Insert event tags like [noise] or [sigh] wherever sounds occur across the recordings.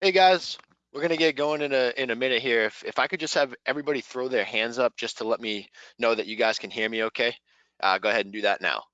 Hey guys, we're gonna get going in a in a minute here. If if I could just have everybody throw their hands up just to let me know that you guys can hear me okay. Uh, go ahead and do that now.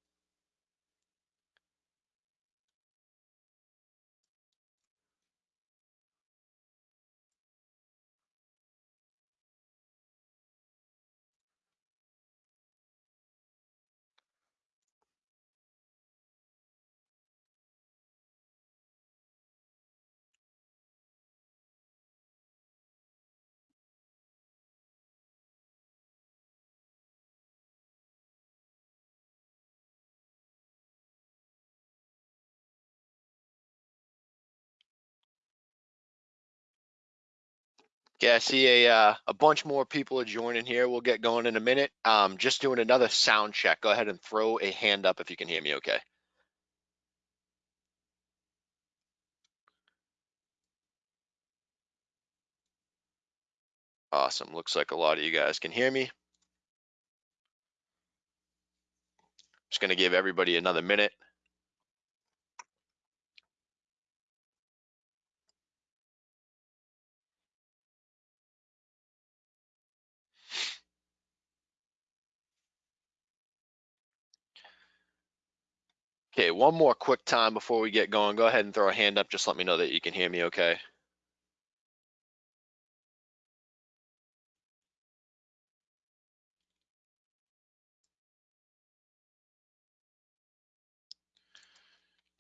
Okay, I see a uh, a bunch more people are joining here. We'll get going in a minute. Um, just doing another sound check. Go ahead and throw a hand up if you can hear me okay. Awesome. Looks like a lot of you guys can hear me. Just gonna give everybody another minute. Okay, one more quick time before we get going. Go ahead and throw a hand up. Just let me know that you can hear me okay.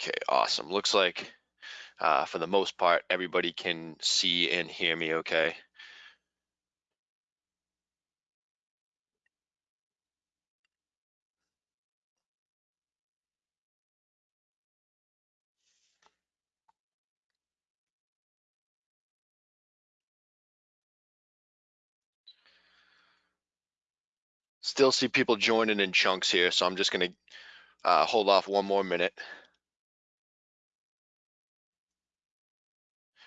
Okay, awesome. Looks like uh, for the most part, everybody can see and hear me okay. Still see people joining in chunks here, so I'm just gonna uh, hold off one more minute.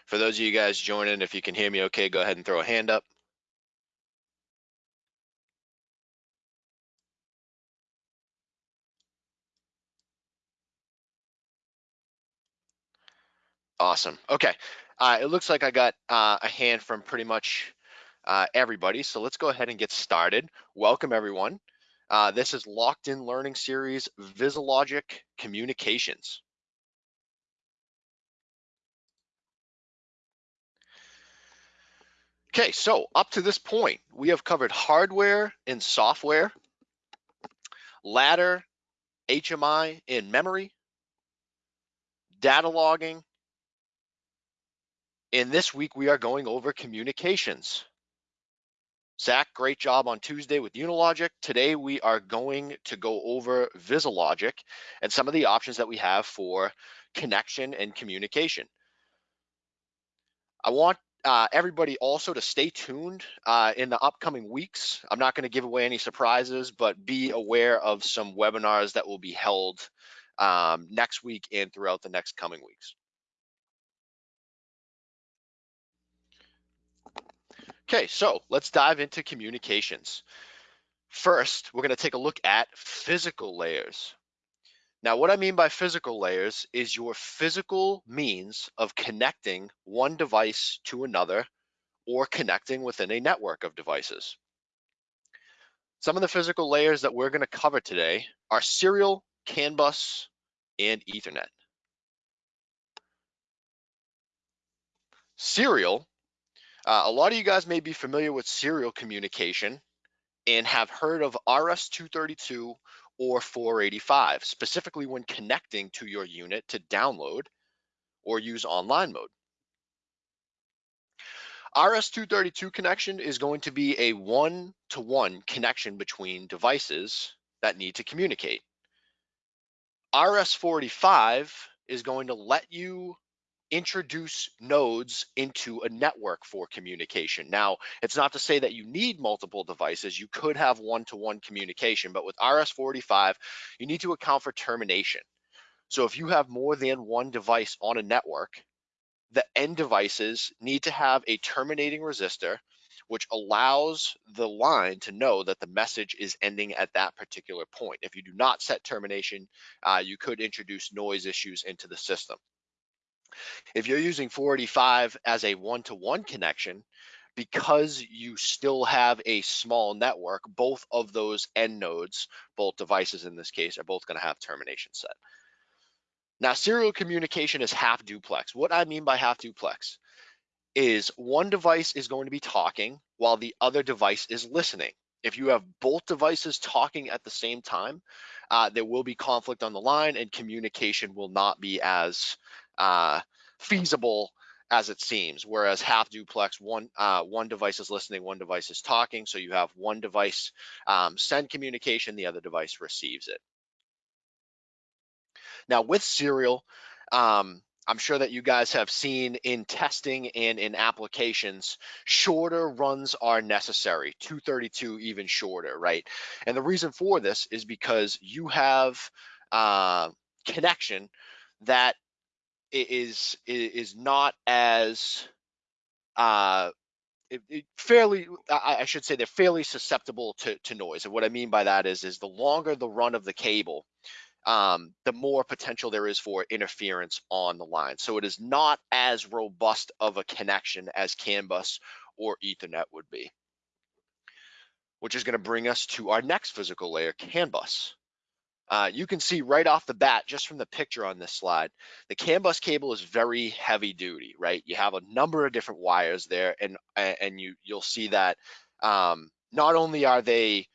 For those of you guys joining, if you can hear me okay, go ahead and throw a hand up. Awesome. Okay. Uh, it looks like I got uh, a hand from pretty much uh, everybody. So let's go ahead and get started. Welcome everyone. Uh, this is Locked In Learning Series, VisiLogic Communications. Okay, so up to this point, we have covered hardware and software, ladder, HMI in memory, data logging, and this week we are going over communications. Zach, great job on Tuesday with Unilogic. Today we are going to go over VisiLogic and some of the options that we have for connection and communication. I want uh, everybody also to stay tuned uh, in the upcoming weeks. I'm not going to give away any surprises, but be aware of some webinars that will be held um, next week and throughout the next coming weeks. Okay, so let's dive into communications. First, we're going to take a look at physical layers. Now, what I mean by physical layers is your physical means of connecting one device to another or connecting within a network of devices. Some of the physical layers that we're going to cover today are serial, CAN bus, and Ethernet. Serial uh, a lot of you guys may be familiar with serial communication and have heard of RS-232 or 485, specifically when connecting to your unit to download or use online mode. RS-232 connection is going to be a one-to-one -one connection between devices that need to communicate. RS-485 is going to let you introduce nodes into a network for communication. Now, it's not to say that you need multiple devices. You could have one-to-one -one communication, but with RS-485, you need to account for termination. So if you have more than one device on a network, the end devices need to have a terminating resistor which allows the line to know that the message is ending at that particular point. If you do not set termination, uh, you could introduce noise issues into the system. If you're using 485 as a one-to-one connection, because you still have a small network, both of those end nodes, both devices in this case, are both going to have termination set. Now, serial communication is half duplex. What I mean by half duplex is one device is going to be talking while the other device is listening. If you have both devices talking at the same time, uh, there will be conflict on the line and communication will not be as uh, feasible as it seems. Whereas half duplex, one uh, one device is listening, one device is talking. So you have one device um, send communication, the other device receives it. Now with serial, um, I'm sure that you guys have seen in testing and in applications, shorter runs are necessary, 232 even shorter, right? And the reason for this is because you have uh, connection that is is not as uh, it, it fairly I, I, should say they're fairly susceptible to, to noise. And what i mean by that is is the longer the run of the cable um, the more potential there is for interference on the line. So it is not as robust of a connection as CAN bus or ethernet would be. Which is going to bring us to our next physical layer CAN bus uh, you can see right off the bat, just from the picture on this slide, the CAN bus cable is very heavy duty, right? You have a number of different wires there, and and you you'll see that um, not only are they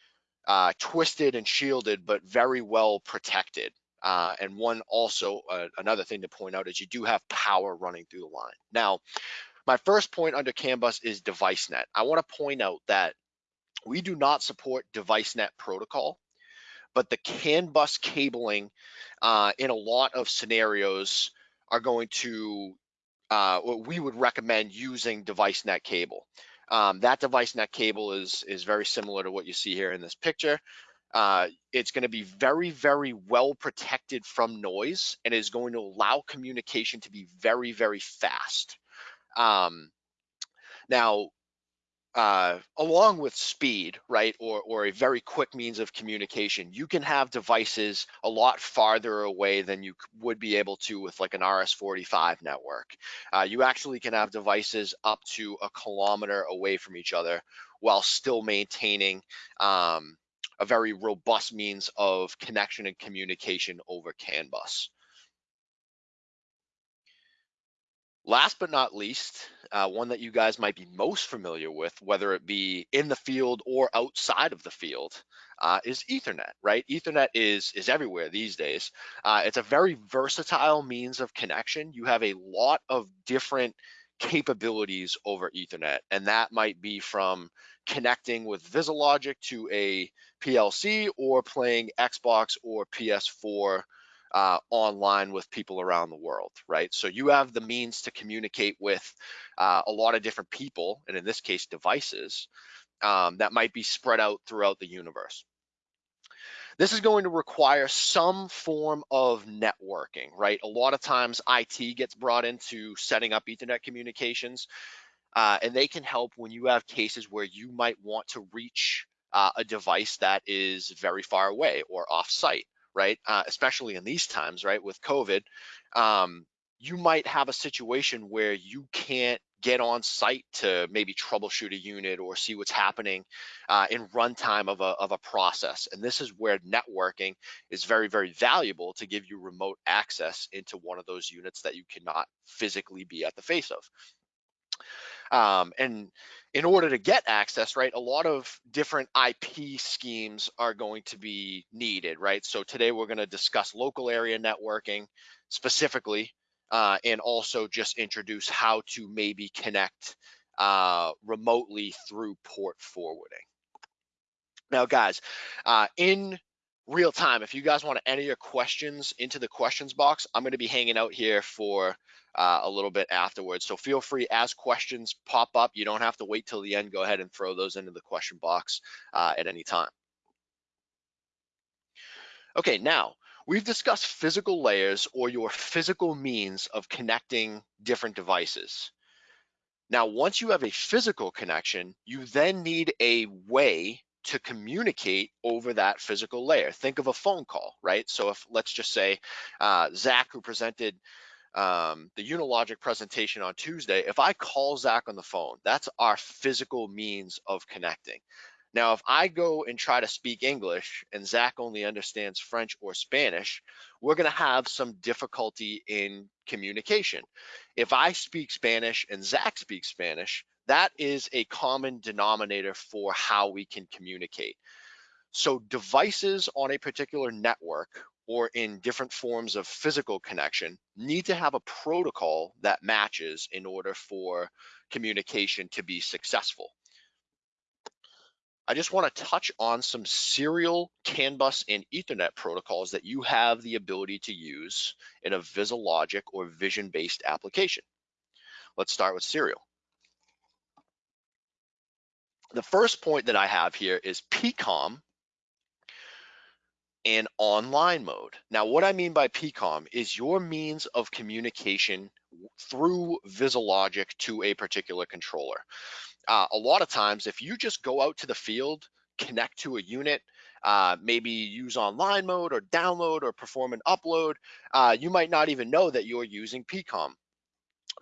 uh, twisted and shielded, but very well protected. Uh, and one also uh, another thing to point out is you do have power running through the line. Now, my first point under CAN bus is device net. I want to point out that we do not support device net protocol but the CAN bus cabling uh, in a lot of scenarios are going to, uh, we would recommend using device net cable. Um, that device net cable is, is very similar to what you see here in this picture. Uh, it's going to be very, very well protected from noise and is going to allow communication to be very, very fast. Um, now, uh, along with speed, right, or, or a very quick means of communication, you can have devices a lot farther away than you would be able to with like an RS-45 network. Uh, you actually can have devices up to a kilometer away from each other while still maintaining um, a very robust means of connection and communication over CAN bus. Last but not least, uh, one that you guys might be most familiar with, whether it be in the field or outside of the field, uh, is Ethernet, right? Ethernet is is everywhere these days. Uh, it's a very versatile means of connection. You have a lot of different capabilities over Ethernet, and that might be from connecting with VisiLogic to a PLC or playing Xbox or PS4 uh, online with people around the world, right? So you have the means to communicate with uh, a lot of different people, and in this case, devices um, that might be spread out throughout the universe. This is going to require some form of networking, right? A lot of times IT gets brought into setting up Ethernet communications, uh, and they can help when you have cases where you might want to reach uh, a device that is very far away or off site right? Uh, especially in these times, right? With COVID, um, you might have a situation where you can't get on site to maybe troubleshoot a unit or see what's happening uh, in runtime of a, of a process. And this is where networking is very, very valuable to give you remote access into one of those units that you cannot physically be at the face of. Um, and in order to get access, right, a lot of different IP schemes are going to be needed, right? So today we're going to discuss local area networking specifically, uh, and also just introduce how to maybe connect uh, remotely through port forwarding. Now, guys, uh, in real time, if you guys want to enter your questions into the questions box, I'm going to be hanging out here for uh, a little bit afterwards. So feel free as questions pop up. You don't have to wait till the end. Go ahead and throw those into the question box uh, at any time. Okay, now we've discussed physical layers or your physical means of connecting different devices. Now, once you have a physical connection, you then need a way to communicate over that physical layer. Think of a phone call, right? So if let's just say uh, Zach, who presented um, the Unilogic presentation on Tuesday, if I call Zach on the phone, that's our physical means of connecting. Now, if I go and try to speak English and Zach only understands French or Spanish, we're going to have some difficulty in communication. If I speak Spanish and Zach speaks Spanish, that is a common denominator for how we can communicate. So devices on a particular network or in different forms of physical connection need to have a protocol that matches in order for communication to be successful. I just want to touch on some serial CAN bus and Ethernet protocols that you have the ability to use in a VisiLogic or vision-based application. Let's start with serial. The first point that I have here is PCOM and online mode. Now, what I mean by PCOM is your means of communication through VisiLogic to a particular controller. Uh, a lot of times, if you just go out to the field, connect to a unit, uh, maybe use online mode or download or perform an upload, uh, you might not even know that you're using PCOM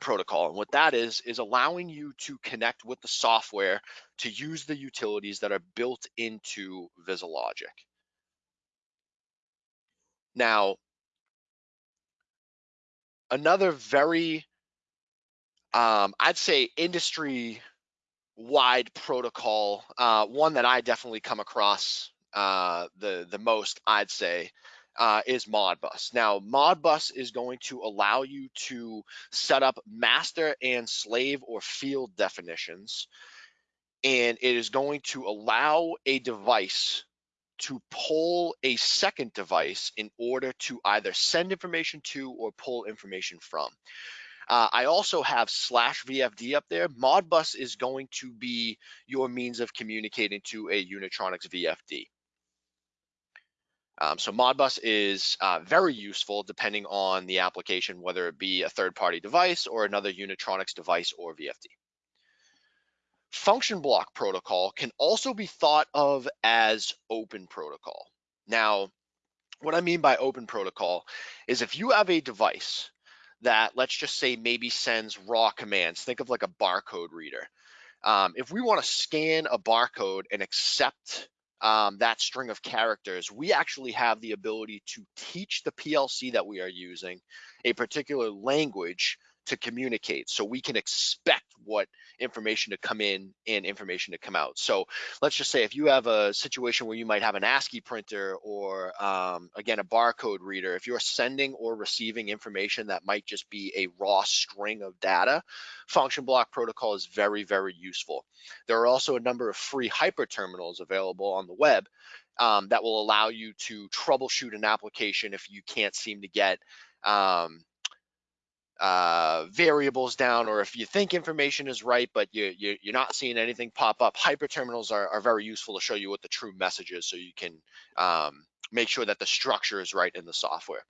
protocol. And what that is, is allowing you to connect with the software to use the utilities that are built into VisiLogic. Now, another very, um, I'd say industry wide protocol, uh, one that I definitely come across uh, the, the most, I'd say, uh, is Modbus. Now, Modbus is going to allow you to set up master and slave or field definitions, and it is going to allow a device to pull a second device in order to either send information to or pull information from. Uh, I also have slash VFD up there. Modbus is going to be your means of communicating to a Unitronics VFD. Um, so Modbus is uh, very useful depending on the application, whether it be a third-party device or another Unitronics device or VFD. Function block protocol can also be thought of as open protocol. Now, what I mean by open protocol is if you have a device that let's just say maybe sends raw commands, think of like a barcode reader. Um, if we want to scan a barcode and accept um, that string of characters, we actually have the ability to teach the PLC that we are using a particular language to communicate so we can expect what information to come in and information to come out. So let's just say if you have a situation where you might have an ASCII printer or um, again, a barcode reader, if you're sending or receiving information that might just be a raw string of data, function block protocol is very, very useful. There are also a number of free hyper terminals available on the web um, that will allow you to troubleshoot an application if you can't seem to get um, uh, variables down, or if you think information is right, but you, you, are not seeing anything pop up, hyperterminals are, are very useful to show you what the true message is so you can um, make sure that the structure is right in the software.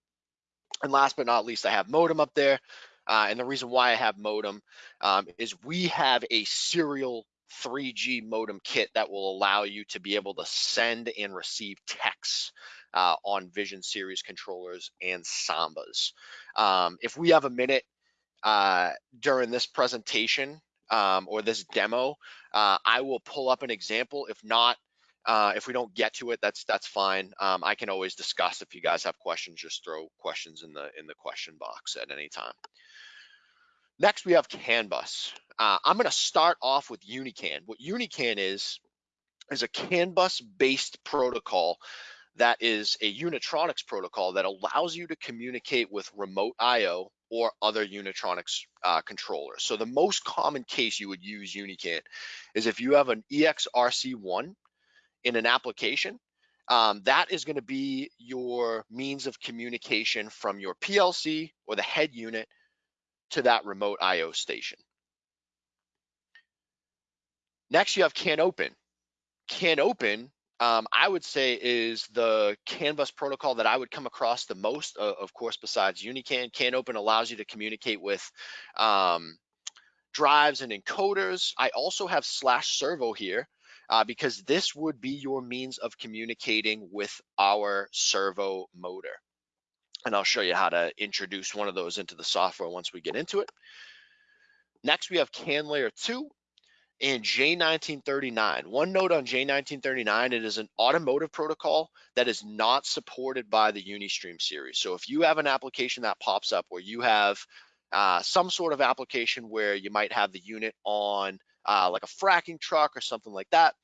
And last but not least, I have modem up there. Uh, and the reason why I have modem um, is we have a serial 3G modem kit that will allow you to be able to send and receive texts uh, on Vision Series controllers and Sambas. Um, if we have a minute uh, during this presentation um, or this demo, uh, I will pull up an example. If not, uh, if we don't get to it, that's that's fine. Um, I can always discuss. If you guys have questions, just throw questions in the in the question box at any time. Next, we have CAN bus. Uh, I'm going to start off with Unican. What Unican is is a CAN bus based protocol that is a Unitronics protocol that allows you to communicate with remote IO or other Unitronics uh, controllers. So the most common case you would use Unican is if you have an EXRC1 in an application, um, that is going to be your means of communication from your PLC or the head unit to that remote IO station. Next, you have CAN Open. Um, I would say is the CAN bus protocol that I would come across the most, uh, of course, besides Unican. CAN Open allows you to communicate with um, drives and encoders. I also have slash servo here uh, because this would be your means of communicating with our servo motor. And I'll show you how to introduce one of those into the software once we get into it. Next, we have CAN Layer 2 and J1939. One note on J1939, it is an automotive protocol that is not supported by the Unistream series. So if you have an application that pops up where you have uh, some sort of application where you might have the unit on uh, like a fracking truck or something like that,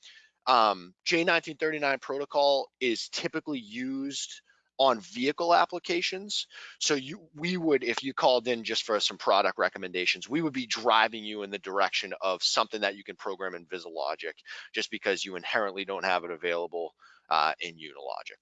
um, J1939 protocol is typically used on vehicle applications. So you, we would, if you called in just for some product recommendations, we would be driving you in the direction of something that you can program in VisiLogic, just because you inherently don't have it available uh, in Unilogic.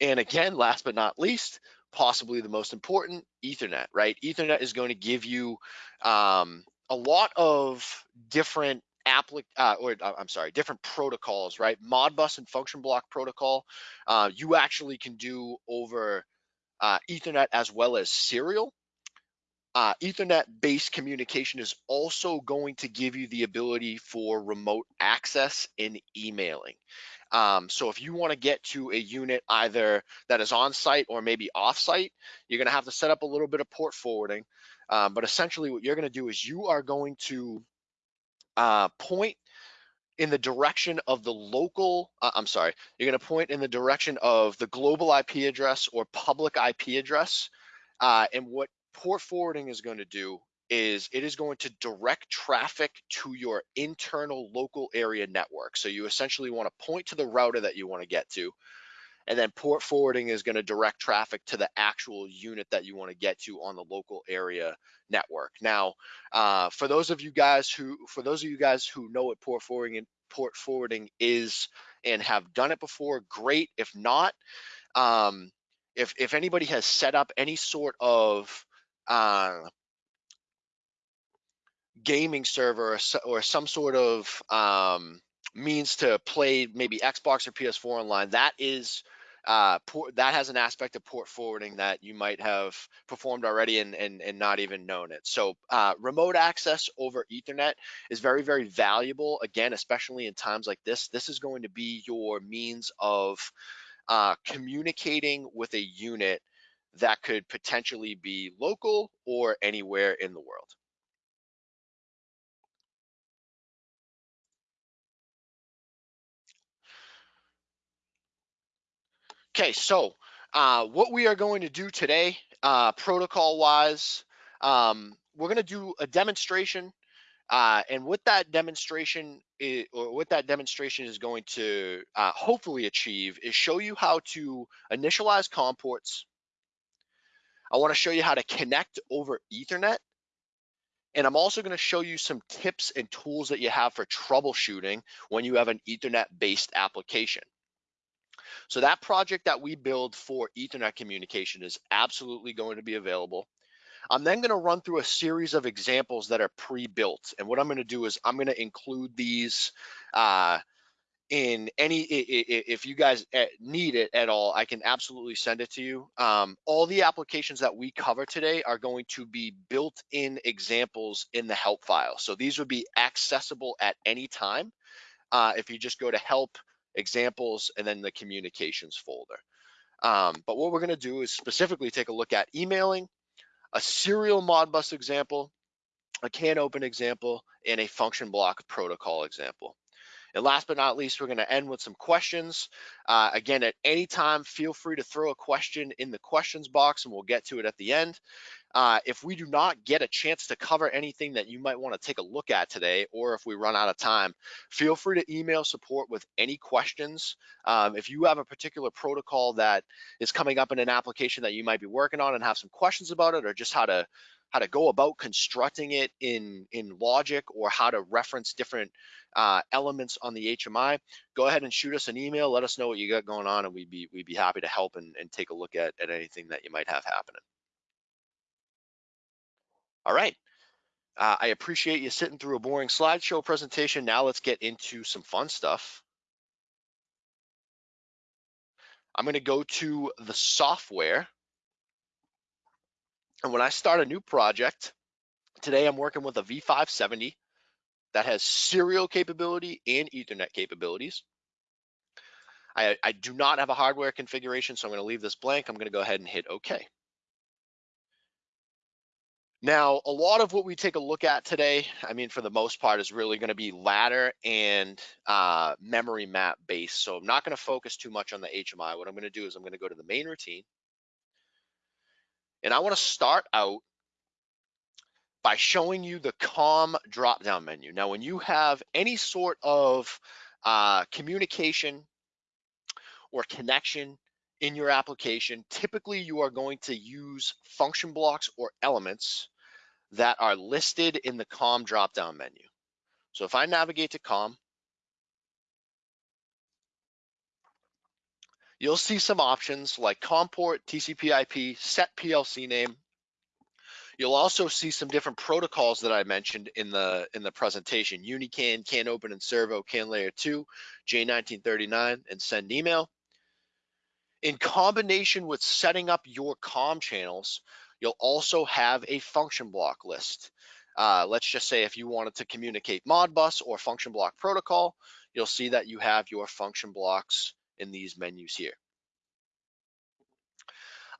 And again, last but not least, possibly the most important, Ethernet, right? Ethernet is going to give you um, a lot of different applic uh, or uh, I'm sorry, different protocols, right? Modbus and function block protocol, uh, you actually can do over uh, Ethernet as well as serial. Uh, Ethernet-based communication is also going to give you the ability for remote access in emailing. Um, so if you want to get to a unit either that is on site or maybe off site, you're going to have to set up a little bit of port forwarding. Um, but essentially what you're going to do is you are going to uh, point in the direction of the local, uh, I'm sorry, you're gonna point in the direction of the global IP address or public IP address. Uh, and what port forwarding is going to do is it is going to direct traffic to your internal local area network. So you essentially wanna point to the router that you wanna get to, and then port forwarding is going to direct traffic to the actual unit that you want to get to on the local area network. Now, uh, for those of you guys who, for those of you guys who know what port forwarding and port forwarding is and have done it before, great. If not, um, if if anybody has set up any sort of uh, gaming server or, or, some sort of um, means to play maybe Xbox or PS4 online, that is uh, port, that has an aspect of port forwarding that you might have performed already and, and, and not even known it. So uh, remote access over ethernet is very, very valuable. Again, especially in times like this, this is going to be your means of uh, communicating with a unit that could potentially be local or anywhere in the world. Okay, so uh, what we are going to do today, uh, protocol wise, um, we're going to do a demonstration. Uh, and what that demonstration is, or what that demonstration is going to uh, hopefully achieve is show you how to initialize COM ports. I want to show you how to connect over Ethernet. And I'm also going to show you some tips and tools that you have for troubleshooting when you have an Ethernet based application. So that project that we build for Ethernet communication is absolutely going to be available. I'm then going to run through a series of examples that are pre-built. And what I'm going to do is I'm going to include these uh, in any, if you guys eh, need it at all, I can absolutely send it to you. Um, all the applications that we cover today are going to be built-in examples in the help file. So these would be accessible at any time. Uh, if you just go to help examples, and then the communications folder. Um, but what we're gonna do is specifically take a look at emailing, a serial Modbus example, a CAN Open example, and a function block protocol example. And last but not least, we're going to end with some questions. Uh, again, at any time, feel free to throw a question in the questions box and we'll get to it at the end. Uh, if we do not get a chance to cover anything that you might want to take a look at today, or if we run out of time, feel free to email support with any questions. Um, if you have a particular protocol that is coming up in an application that you might be working on and have some questions about it, or just how to how to go about constructing it in in logic or how to reference different uh, elements on the HMI, go ahead and shoot us an email. Let us know what you got going on, and we'd be we'd be happy to help and, and take a look at at anything that you might have happening. All right. Uh, I appreciate you sitting through a boring slideshow presentation. Now let's get into some fun stuff. I'm going to go to the software. And when I start a new project, today I'm working with a V570 that has serial capability and Ethernet capabilities. I, I do not have a hardware configuration, so I'm going to leave this blank. I'm going to go ahead and hit OK. Now, a lot of what we take a look at today, I mean, for the most part, is really going to be ladder and uh, memory map based. So I'm not going to focus too much on the HMI. What I'm going to do is I'm going to go to the main routine. And I want to start out by showing you the COM drop-down menu. Now, when you have any sort of uh, communication or connection in your application, typically you are going to use function blocks or elements that are listed in the COM drop-down menu. So if I navigate to COM, you'll see some options like COM port, TCP IP, set PLC name. You'll also see some different protocols that I mentioned in the in the presentation, UniCAN, CAN open and servo, CAN layer 2, J1939, and send email. In combination with setting up your COM channels, you'll also have a function block list. Uh, let's just say if you wanted to communicate Modbus or function block protocol, you'll see that you have your function blocks in these menus here.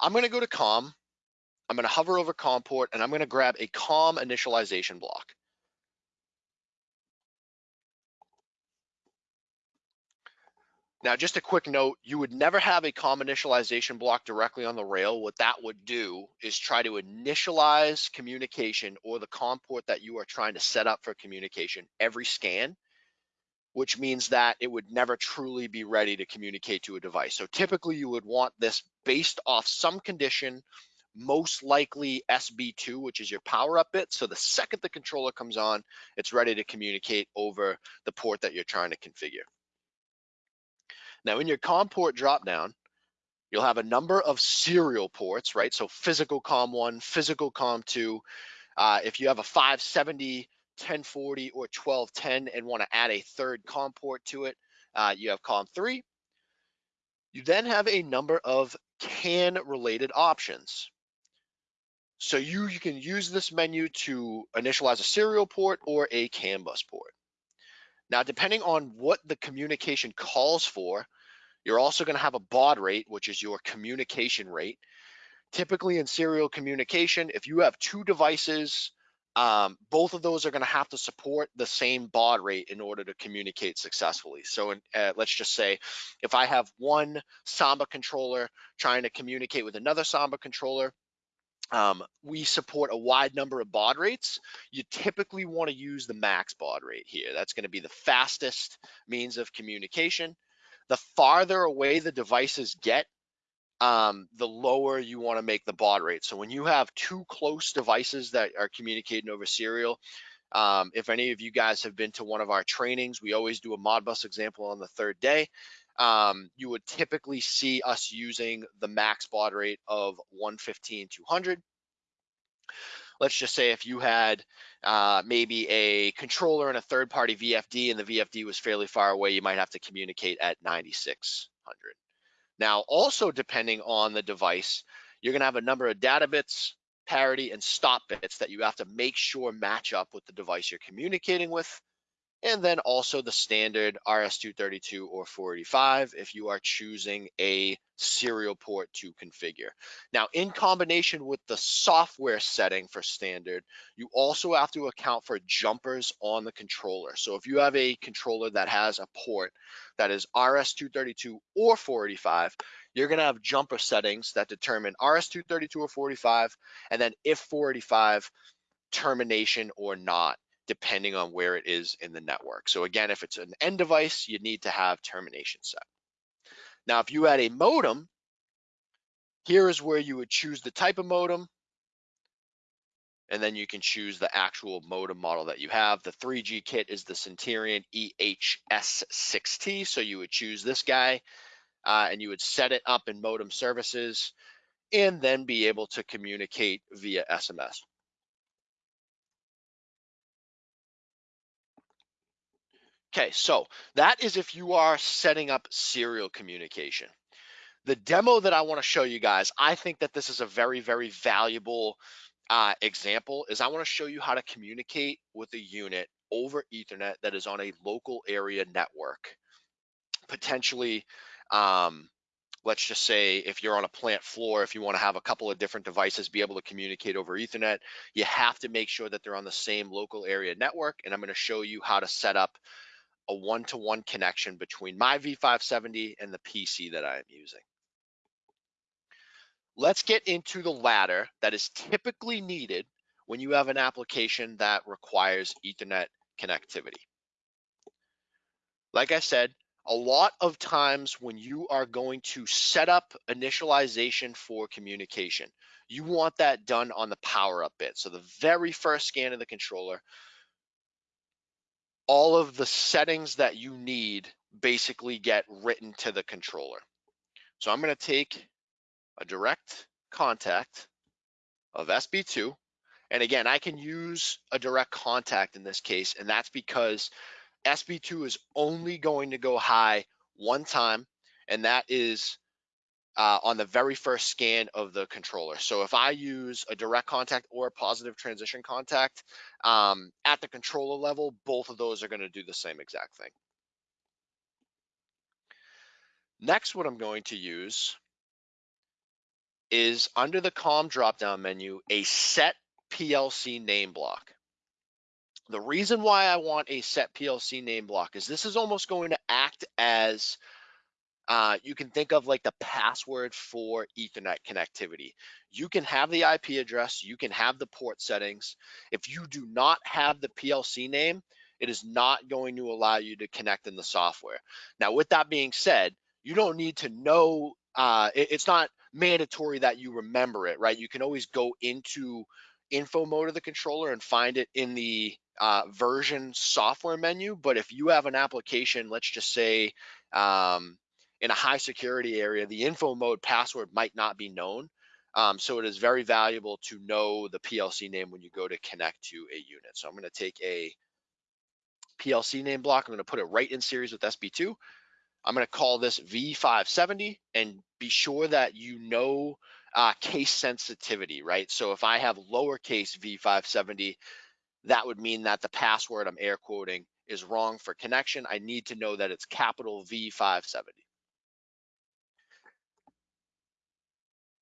I'm going to go to COM. I'm going to hover over COM port and I'm going to grab a COM initialization block. Now, just a quick note, you would never have a COM initialization block directly on the rail. What that would do is try to initialize communication or the COM port that you are trying to set up for communication every scan, which means that it would never truly be ready to communicate to a device. So typically you would want this based off some condition, most likely SB2, which is your power up bit. So the second the controller comes on, it's ready to communicate over the port that you're trying to configure. Now in your COM port dropdown, you'll have a number of serial ports, right? So physical COM1, physical COM2. Uh, if you have a 570, 1040, or 1210 and want to add a third COM port to it, uh, you have COM3. You then have a number of CAN related options. So you, you can use this menu to initialize a serial port or a CAN bus port. Now, depending on what the communication calls for, you're also going to have a baud rate, which is your communication rate. Typically in serial communication, if you have two devices, um, both of those are going to have to support the same baud rate in order to communicate successfully. So uh, let's just say if I have one Samba controller trying to communicate with another Samba controller, um, we support a wide number of baud rates. You typically want to use the max baud rate here. That's going to be the fastest means of communication. The farther away the devices get, um, the lower you want to make the baud rate. So when you have two close devices that are communicating over serial, um, if any of you guys have been to one of our trainings, we always do a Modbus example on the third day. Um, you would typically see us using the max baud rate of 115 200. Let's just say if you had uh, maybe a controller and a third party VFD and the VFD was fairly far away, you might have to communicate at 9600. Now, also depending on the device, you're gonna have a number of data bits, parity, and stop bits that you have to make sure match up with the device you're communicating with and then also the standard RS-232 or 485 if you are choosing a serial port to configure. Now, in combination with the software setting for standard, you also have to account for jumpers on the controller. So if you have a controller that has a port that is RS-232 or 485, you're gonna have jumper settings that determine RS-232 or 485, and then if 485, termination or not depending on where it is in the network. So again, if it's an end device, you need to have termination set. Now, if you had a modem, here is where you would choose the type of modem, and then you can choose the actual modem model that you have. The 3G kit is the Cinterion EHS6T, so you would choose this guy, uh, and you would set it up in modem services, and then be able to communicate via SMS. Okay, so that is if you are setting up serial communication. The demo that I want to show you guys, I think that this is a very, very valuable uh, example is I want to show you how to communicate with a unit over ethernet that is on a local area network, potentially Um, let's just say if you're on a plant floor, if you want to have a couple of different devices be able to communicate over Ethernet, you have to make sure that they're on the same local area network. And I'm going to show you how to set up a one-to-one -one connection between my V570 and the PC that I am using. Let's get into the ladder that is typically needed when you have an application that requires Ethernet connectivity. Like I said, a lot of times when you are going to set up initialization for communication, you want that done on the power up bit. So the very first scan of the controller, all of the settings that you need basically get written to the controller. So I'm going to take a direct contact of SB2. And again, I can use a direct contact in this case, and that's because SB2 is only going to go high one time, and that is uh, on the very first scan of the controller. So if I use a direct contact or a positive transition contact um, at the controller level, both of those are going to do the same exact thing. Next, what I'm going to use is under the COM drop-down menu, a set PLC name block. The reason why I want a set PLC name block is this is almost going to act as uh, you can think of like the password for Ethernet connectivity. You can have the IP address, you can have the port settings. If you do not have the PLC name, it is not going to allow you to connect in the software. Now, with that being said, you don't need to know, uh, it, it's not mandatory that you remember it, right? You can always go into info mode of the controller and find it in the uh, version software menu. But if you have an application, let's just say um, in a high security area, the info mode password might not be known. Um, so it is very valuable to know the PLC name when you go to connect to a unit. So I'm going to take a PLC name block. I'm going to put it right in series with SB2. I'm going to call this V570 and be sure that you know uh, case sensitivity, right? So if I have lowercase V570, that would mean that the password I'm air quoting is wrong for connection. I need to know that it's capital V570.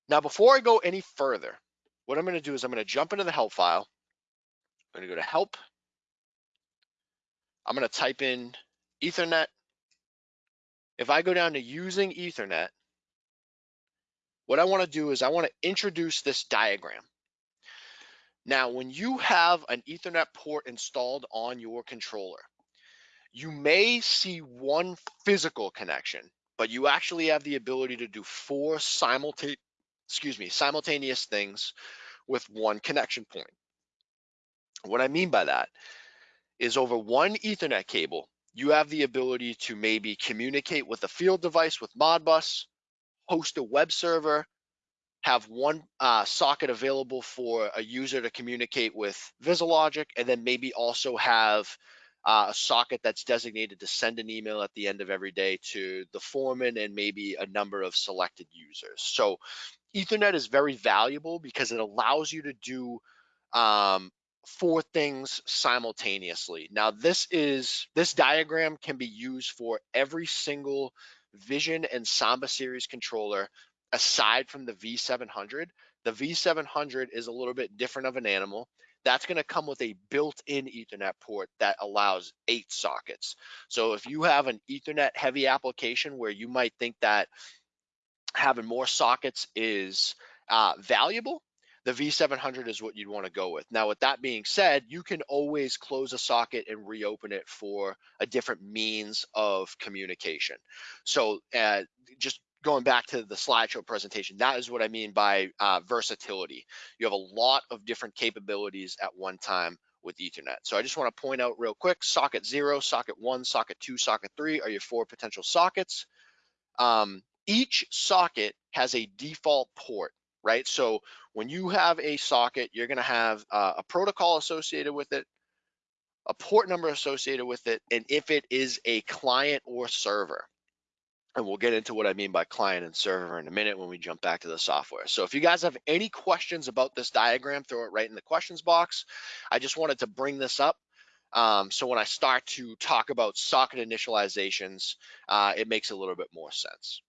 Now, before I go any further, what I'm going to do is I'm going to jump into the help file. I'm going to go to help. I'm going to type in Ethernet. If I go down to using Ethernet, what I want to do is I want to introduce this diagram. Now, when you have an Ethernet port installed on your controller, you may see one physical connection, but you actually have the ability to do four simultaneous, excuse me, simultaneous things with one connection point. What I mean by that is over one Ethernet cable, you have the ability to maybe communicate with a field device with Modbus, host a web server, have one uh, socket available for a user to communicate with VisiLogic, and then maybe also have uh, a socket that's designated to send an email at the end of every day to the foreman and maybe a number of selected users. So Ethernet is very valuable because it allows you to do um, four things simultaneously. Now this is this diagram can be used for every single Vision and Samba series controller aside from the V700. The V700 is a little bit different of an animal. That's going to come with a built-in Ethernet port that allows eight sockets. So if you have an Ethernet heavy application where you might think that having more sockets is uh, valuable, the V700 is what you'd want to go with. Now, with that being said, you can always close a socket and reopen it for a different means of communication. So uh, just going back to the slideshow presentation, that is what I mean by uh, versatility. You have a lot of different capabilities at one time with Ethernet. So I just want to point out real quick, socket zero, socket one, socket two, socket three are your four potential sockets. Um, each socket has a default port right? So when you have a socket, you're going to have uh, a protocol associated with it, a port number associated with it, and if it is a client or server. And we'll get into what I mean by client and server in a minute when we jump back to the software. So if you guys have any questions about this diagram, throw it right in the questions box. I just wanted to bring this up Um, so when I start to talk about socket initializations, uh, it makes a little bit more sense.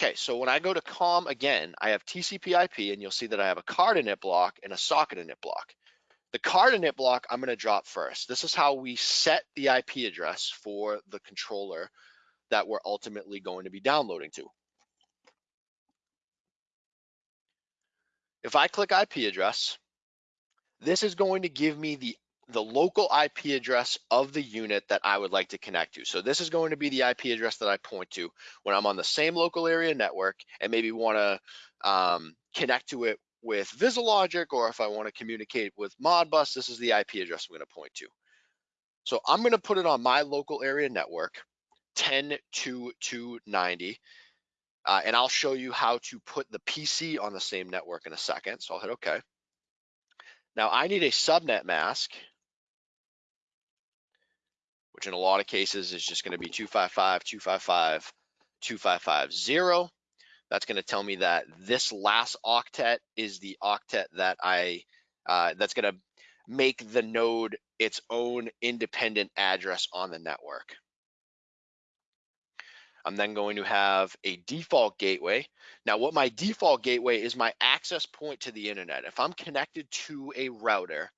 Okay, so when I go to COM again, I have TCP IP and you'll see that I have a card init block and a socket init block. The card init block I'm gonna drop first. This is how we set the IP address for the controller that we're ultimately going to be downloading to. If I click IP address, this is going to give me the the local IP address of the unit that I would like to connect to. So this is going to be the IP address that I point to when I'm on the same local area network and maybe want to um, connect to it with VisiLogic or if I want to communicate with Modbus, this is the IP address I'm going to point to. So I'm going to put it on my local area network, 10.2.2.90, uh, and I'll show you how to put the PC on the same network in a second. So I'll hit OK. Now I need a subnet mask, which in a lot of cases is just going to be 255, 255, 2550. That's going to tell me that this last octet is the octet that I, uh, that's going to make the node its own independent address on the network. I'm then going to have a default gateway. Now what my default gateway is my access point to the internet. If I'm connected to a router,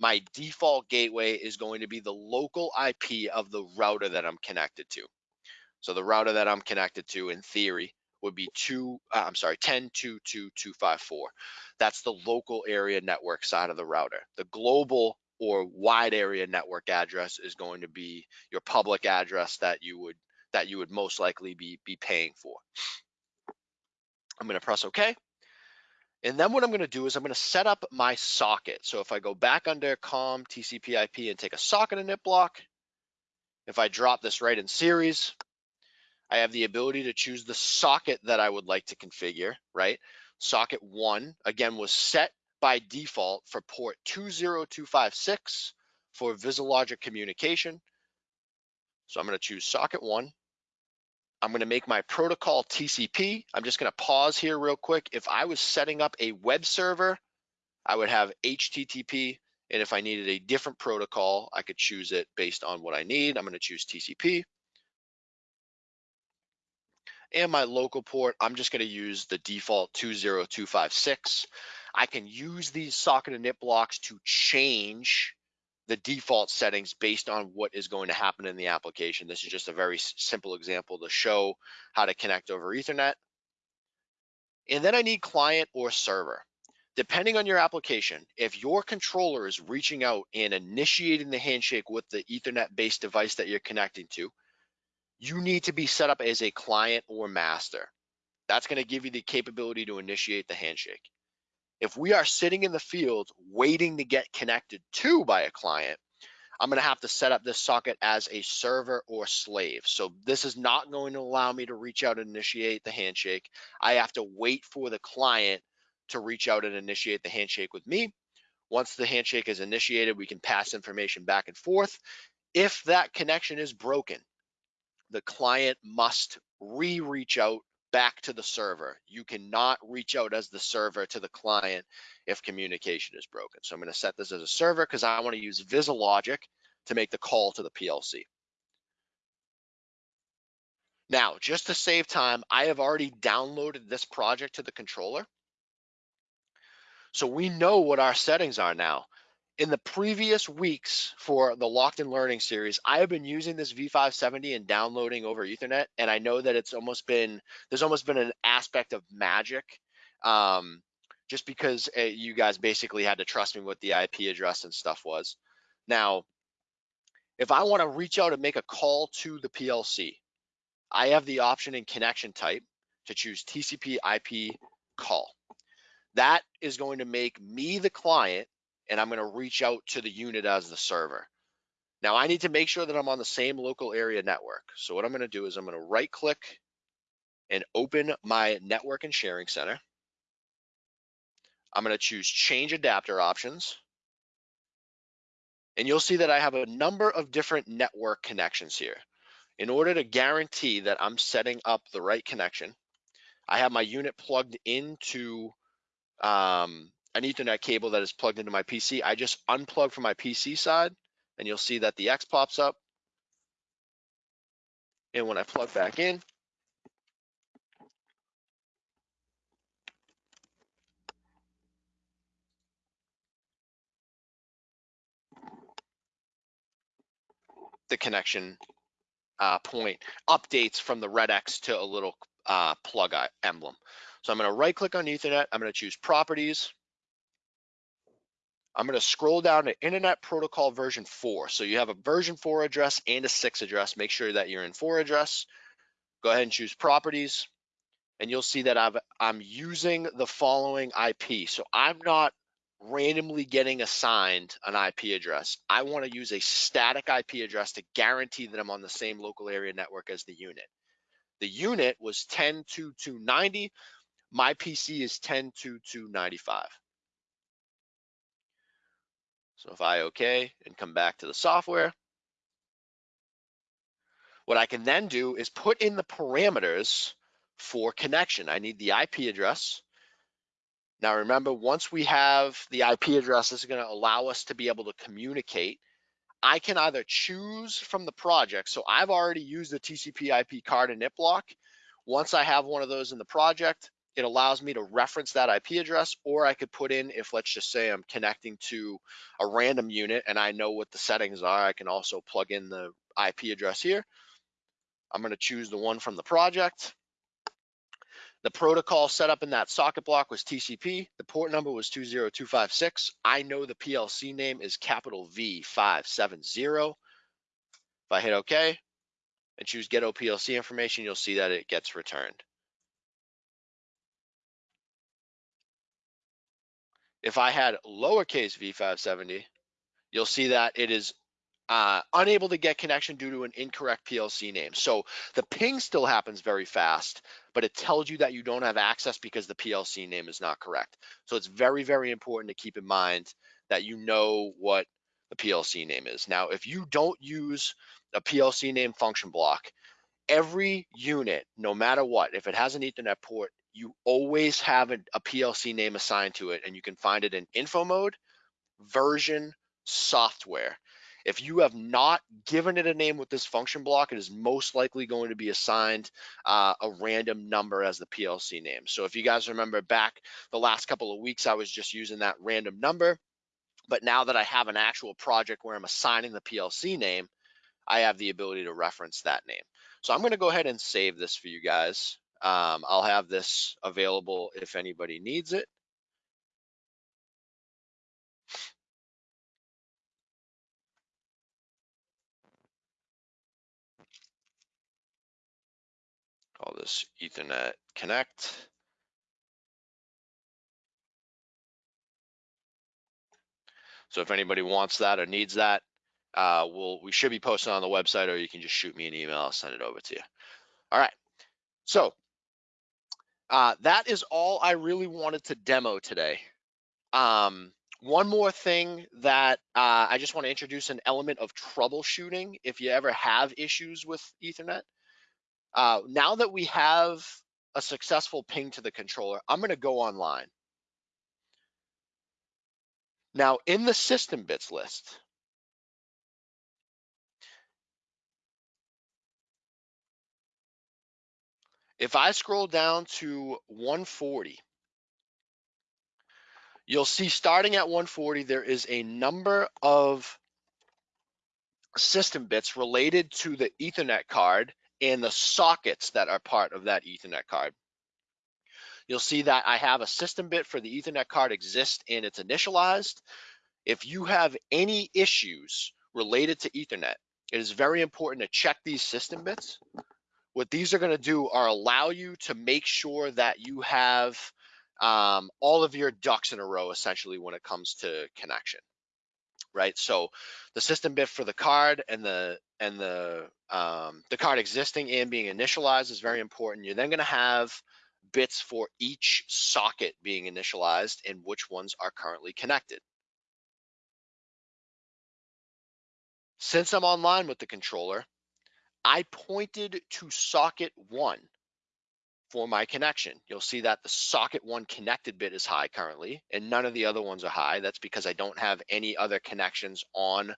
my default gateway is going to be the local IP of the router that I'm connected to. So the router that I'm connected to in theory would be two, uh, I'm sorry, 10.2.2.254. That's the local area network side of the router. The global or wide area network address is going to be your public address that you would that you would most likely be, be paying for. I'm gonna press okay. And then what I'm gonna do is I'm gonna set up my socket. So if I go back under COM TCP IP and take a socket init block, if I drop this right in series, I have the ability to choose the socket that I would like to configure, right? Socket one, again, was set by default for port 20256 for VisiLogic communication. So I'm gonna choose socket one. I'm going to make my protocol TCP. I'm just going to pause here real quick. If I was setting up a web server, I would have HTTP. And if I needed a different protocol, I could choose it based on what I need. I'm going to choose TCP. And my local port, I'm just going to use the default 20256. I can use these socket init blocks to change the default settings based on what is going to happen in the application. This is just a very simple example to show how to connect over ethernet. And then I need client or server. Depending on your application, if your controller is reaching out and initiating the handshake with the ethernet based device that you're connecting to, you need to be set up as a client or master. That's gonna give you the capability to initiate the handshake. If we are sitting in the field waiting to get connected to by a client, I'm going to have to set up this socket as a server or slave. So this is not going to allow me to reach out and initiate the handshake. I have to wait for the client to reach out and initiate the handshake with me. Once the handshake is initiated, we can pass information back and forth. If that connection is broken, the client must re-reach out back to the server. You cannot reach out as the server to the client if communication is broken. So I'm going to set this as a server because I want to use VisiLogic to make the call to the PLC. Now, just to save time, I have already downloaded this project to the controller. So we know what our settings are now in the previous weeks for the Locked in Learning series, I have been using this V570 and downloading over Ethernet, and I know that it's almost been there's almost been an aspect of magic, um, just because uh, you guys basically had to trust me what the IP address and stuff was. Now, if I want to reach out and make a call to the PLC, I have the option in connection type to choose TCP IP call. That is going to make me the client and I'm going to reach out to the unit as the server. Now I need to make sure that I'm on the same local area network. So what I'm going to do is I'm going to right click and open my network and sharing center. I'm going to choose change adapter options. And you'll see that I have a number of different network connections here. In order to guarantee that I'm setting up the right connection, I have my unit plugged into um, an ethernet cable that is plugged into my PC. I just unplug from my PC side and you'll see that the X pops up. And when I plug back in, the connection uh, point updates from the red X to a little uh, plug emblem. So I'm going to right click on Ethernet. I'm going to choose properties. I'm going to scroll down to Internet Protocol version 4. So you have a version 4 address and a 6 address. Make sure that you're in 4 address. Go ahead and choose properties. And you'll see that I've, I'm using the following IP. So I'm not randomly getting assigned an IP address. I want to use a static IP address to guarantee that I'm on the same local area network as the unit. The unit was 10.2.290. My PC is 10.2.295. So if I OK and come back to the software, what I can then do is put in the parameters for connection. I need the IP address. Now remember, once we have the IP address, this is gonna allow us to be able to communicate. I can either choose from the project. So I've already used the TCP IP card init block. Once I have one of those in the project, it allows me to reference that IP address, or I could put in, if let's just say I'm connecting to a random unit and I know what the settings are, I can also plug in the IP address here. I'm gonna choose the one from the project. The protocol set up in that socket block was TCP. The port number was 20256. I know the PLC name is capital V570. If I hit OK and choose get OPLC information, you'll see that it gets returned. If I had lowercase v570, you'll see that it is uh, unable to get connection due to an incorrect PLC name. So the ping still happens very fast, but it tells you that you don't have access because the PLC name is not correct. So it's very, very important to keep in mind that you know what the PLC name is. Now, if you don't use a PLC name function block, every unit, no matter what, if it has an ethernet port, you always have a, a PLC name assigned to it and you can find it in info mode, version, software. If you have not given it a name with this function block, it is most likely going to be assigned uh, a random number as the PLC name. So if you guys remember back the last couple of weeks, I was just using that random number. But now that I have an actual project where I'm assigning the PLC name, I have the ability to reference that name. So I'm going to go ahead and save this for you guys. Um, I'll have this available if anybody needs it. call this Ethernet Connect. So if anybody wants that or needs that, uh, we'll, we should be posting on the website or you can just shoot me an email, I'll send it over to you. All right, so uh, that is all I really wanted to demo today. Um, one more thing that uh, I just want to introduce an element of troubleshooting if you ever have issues with Ethernet. Uh, now that we have a successful ping to the controller, I'm going to go online. Now in the system bits list, if I scroll down to 140, you'll see starting at 140, there is a number of system bits related to the ethernet card and the sockets that are part of that ethernet card. You'll see that I have a system bit for the ethernet card exist and it's initialized. If you have any issues related to ethernet, it is very important to check these system bits. What these are gonna do are allow you to make sure that you have um, all of your ducks in a row essentially when it comes to connection right? So the system bit for the card and the and the um, the card existing and being initialized is very important. You're then going to have bits for each socket being initialized and which ones are currently connected. Since I'm online with the controller, I pointed to socket one for my connection. You'll see that the socket one connected bit is high currently, and none of the other ones are high. That's because I don't have any other connections on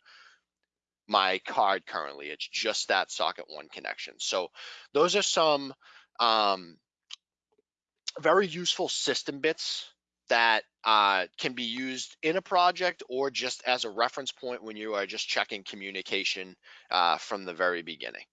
my card currently. It's just that socket one connection. So those are some um, very useful system bits that uh, can be used in a project or just as a reference point when you are just checking communication uh, from the very beginning.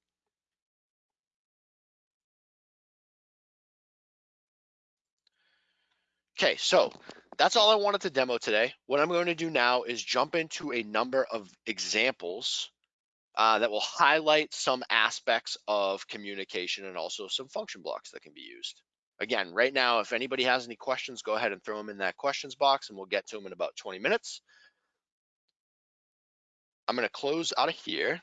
Okay, so that's all I wanted to demo today. What I'm going to do now is jump into a number of examples uh, that will highlight some aspects of communication and also some function blocks that can be used. Again, right now, if anybody has any questions, go ahead and throw them in that questions box and we'll get to them in about 20 minutes. I'm gonna close out of here.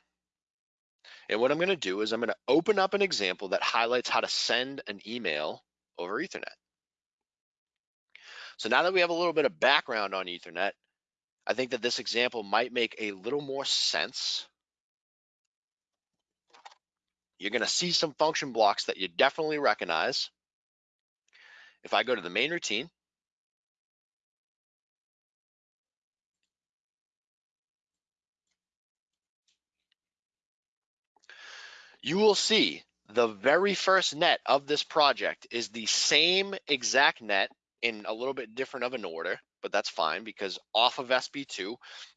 And what I'm gonna do is I'm gonna open up an example that highlights how to send an email over ethernet. So now that we have a little bit of background on Ethernet, I think that this example might make a little more sense. You're gonna see some function blocks that you definitely recognize. If I go to the main routine, you will see the very first net of this project is the same exact net in a little bit different of an order, but that's fine because off of SB2,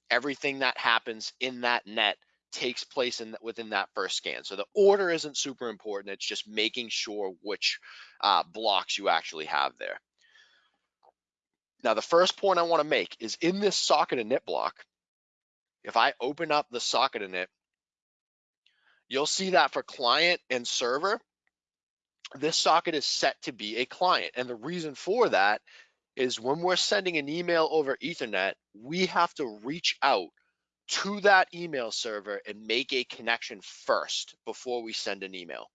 everything that happens in that net takes place in within that first scan. So the order isn't super important. It's just making sure which uh, blocks you actually have there. Now, the first point I want to make is in this socket init block, if I open up the socket init, you'll see that for client and server, this socket is set to be a client. And the reason for that is when we're sending an email over ethernet, we have to reach out to that email server and make a connection first before we send an email.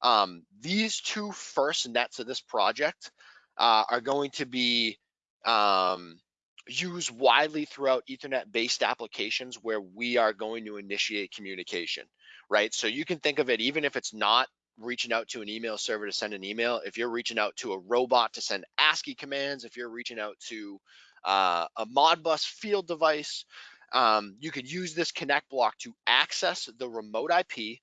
Um, these two first nets of this project uh, are going to be um, used widely throughout ethernet based applications where we are going to initiate communication, right? So you can think of it, even if it's not reaching out to an email server to send an email, if you're reaching out to a robot to send ASCII commands, if you're reaching out to uh, a Modbus field device, um, you could use this connect block to access the remote IP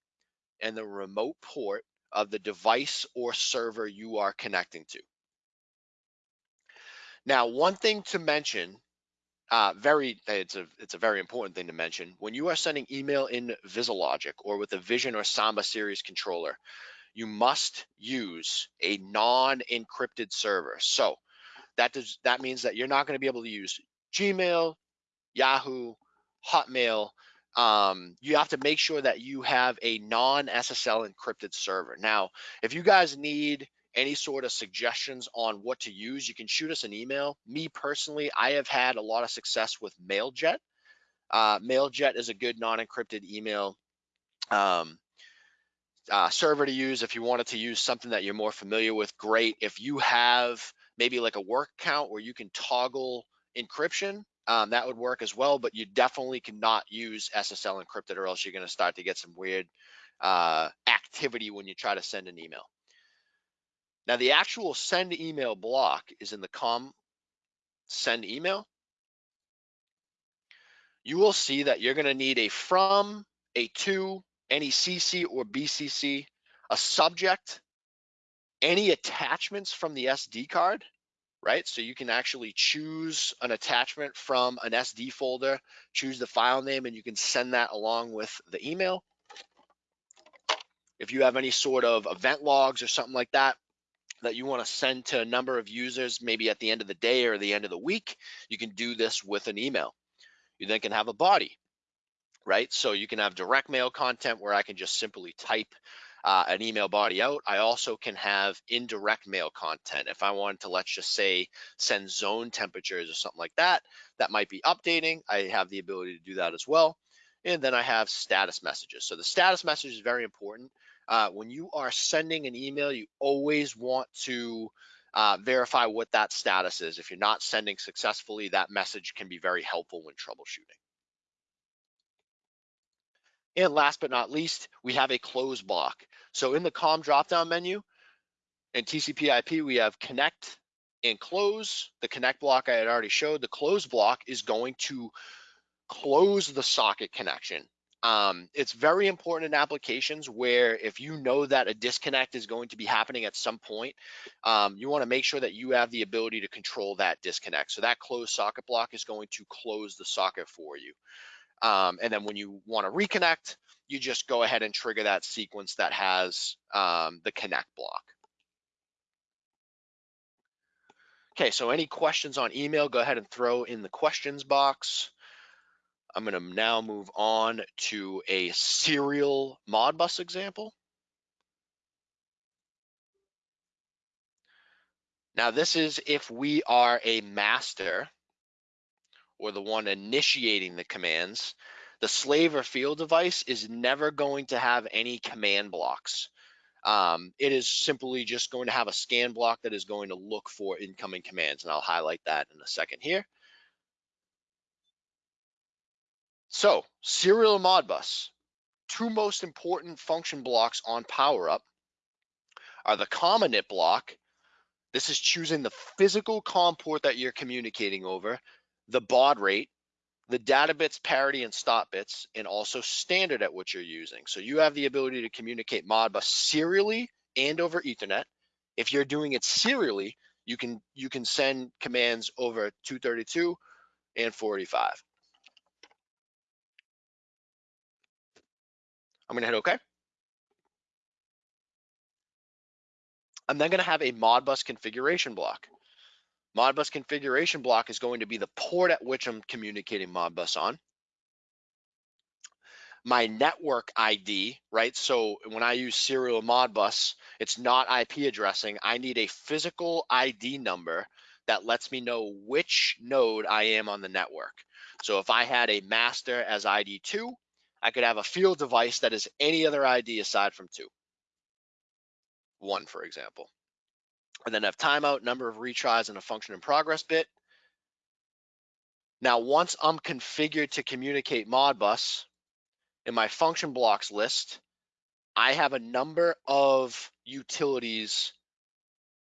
and the remote port of the device or server you are connecting to. Now, one thing to mention, uh, very it's a it's a very important thing to mention when you are sending email in VisiLogic or with a Vision or Samba series controller, you must use a non-encrypted server. So that does that means that you're not going to be able to use Gmail, Yahoo, Hotmail. Um, you have to make sure that you have a non-SSL encrypted server. Now, if you guys need any sort of suggestions on what to use, you can shoot us an email. Me personally, I have had a lot of success with MailJet. Uh, MailJet is a good non-encrypted email um, uh, server to use. If you wanted to use something that you're more familiar with, great. If you have maybe like a work account where you can toggle encryption, um, that would work as well, but you definitely cannot use SSL encrypted or else you're gonna start to get some weird uh, activity when you try to send an email. Now the actual send email block is in the com send email. You will see that you're gonna need a from, a to, any CC or BCC, a subject, any attachments from the SD card, right? So you can actually choose an attachment from an SD folder, choose the file name, and you can send that along with the email. If you have any sort of event logs or something like that, that you want to send to a number of users, maybe at the end of the day or the end of the week, you can do this with an email. You then can have a body, right? So you can have direct mail content where I can just simply type uh, an email body out. I also can have indirect mail content. If I wanted to, let's just say, send zone temperatures or something like that, that might be updating. I have the ability to do that as well. And then I have status messages. So the status message is very important. Uh, when you are sending an email, you always want to uh, verify what that status is. If you're not sending successfully, that message can be very helpful when troubleshooting. And last but not least, we have a close block. So in the COM dropdown menu, In TCP IP, we have connect and close. The connect block I had already showed. The close block is going to close the socket connection. Um, it's very important in applications where if you know that a disconnect is going to be happening at some point, um, you want to make sure that you have the ability to control that disconnect. So that closed socket block is going to close the socket for you. Um, and then when you want to reconnect, you just go ahead and trigger that sequence that has um, the connect block. Okay, so any questions on email, go ahead and throw in the questions box. I'm gonna now move on to a serial Modbus example. Now this is if we are a master or the one initiating the commands, the slave or field device is never going to have any command blocks. Um, it is simply just going to have a scan block that is going to look for incoming commands, and I'll highlight that in a second here. So serial Modbus, two most important function blocks on PowerUp are the common init block. This is choosing the physical COM port that you're communicating over, the baud rate, the data bits parity and stop bits, and also standard at which you're using. So you have the ability to communicate Modbus serially and over Ethernet. If you're doing it serially, you can you can send commands over 232 and 485. I'm gonna hit okay. I'm then gonna have a Modbus configuration block. Modbus configuration block is going to be the port at which I'm communicating Modbus on. My network ID, right? So when I use serial Modbus, it's not IP addressing. I need a physical ID number that lets me know which node I am on the network. So if I had a master as ID 2, I could have a field device that is any other ID aside from two. One, for example. And then have timeout, number of retries, and a function in progress bit. Now, once I'm configured to communicate Modbus in my function blocks list, I have a number of utilities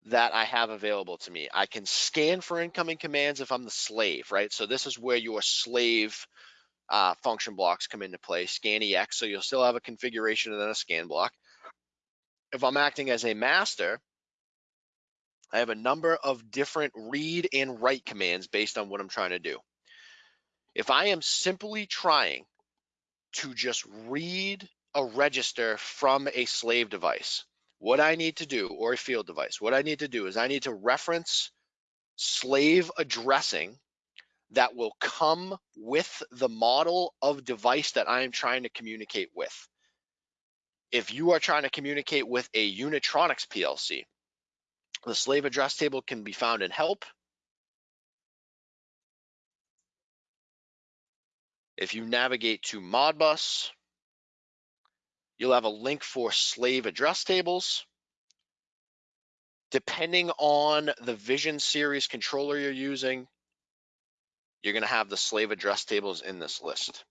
that I have available to me. I can scan for incoming commands if I'm the slave, right? So this is where your slave uh, function blocks come into play, scan EX, so you'll still have a configuration and then a scan block. If I'm acting as a master, I have a number of different read and write commands based on what I'm trying to do. If I am simply trying to just read a register from a slave device, what I need to do, or a field device, what I need to do is I need to reference slave addressing that will come with the model of device that I am trying to communicate with. If you are trying to communicate with a Unitronics PLC, the slave address table can be found in help. If you navigate to Modbus, you'll have a link for slave address tables. Depending on the Vision series controller you're using, you're going to have the slave address tables in this list.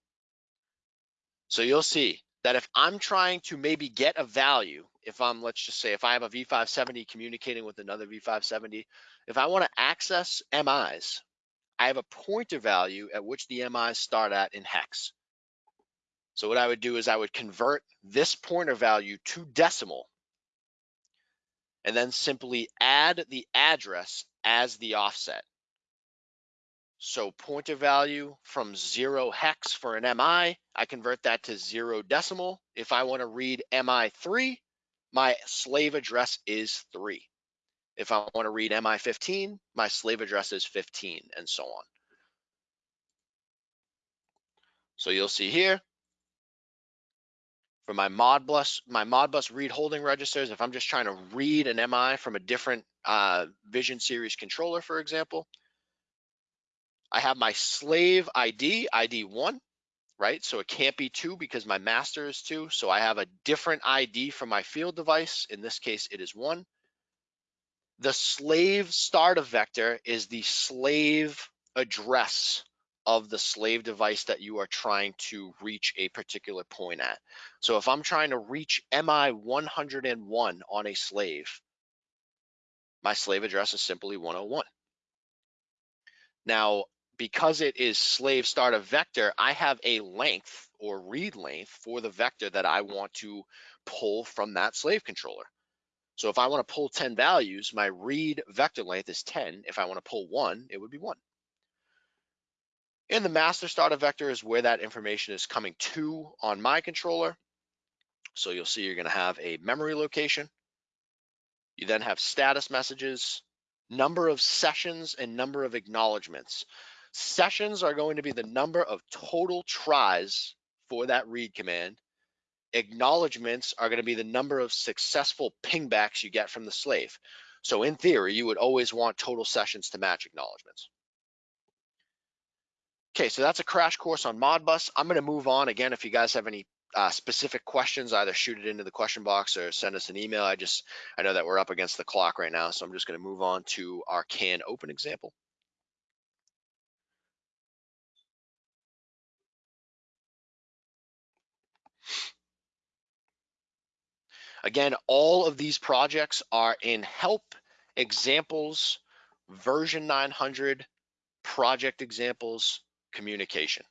So you'll see that if I'm trying to maybe get a value, if I'm, let's just say, if I have a V570 communicating with another V570, if I want to access MIs, I have a pointer value at which the MIs start at in hex. So what I would do is I would convert this pointer value to decimal and then simply add the address as the offset. So pointer value from zero hex for an MI, I convert that to zero decimal. If I want to read MI3, my slave address is three. If I want to read MI15, my slave address is 15 and so on. So you'll see here for my Modbus, my Modbus read holding registers, if I'm just trying to read an MI from a different uh, Vision series controller, for example, I have my slave ID, ID one, right? So it can't be two because my master is two. So I have a different ID for my field device. In this case, it is one. The slave start of vector is the slave address of the slave device that you are trying to reach a particular point at. So if I'm trying to reach MI 101 on a slave, my slave address is simply 101. Now, because it is slave start a vector, I have a length or read length for the vector that I want to pull from that slave controller. So if I want to pull 10 values, my read vector length is 10. If I want to pull one, it would be one. And the master starter vector is where that information is coming to on my controller. So you'll see you're going to have a memory location. You then have status messages, number of sessions, and number of acknowledgements. Sessions are going to be the number of total tries for that read command. Acknowledgements are going to be the number of successful pingbacks you get from the slave. So in theory, you would always want total sessions to match acknowledgements. Okay, so that's a crash course on Modbus. I'm going to move on again. If you guys have any uh, specific questions, either shoot it into the question box or send us an email. I just I know that we're up against the clock right now, so I'm just going to move on to our CAN open example. Again, all of these projects are in help examples, version 900, project examples, communication.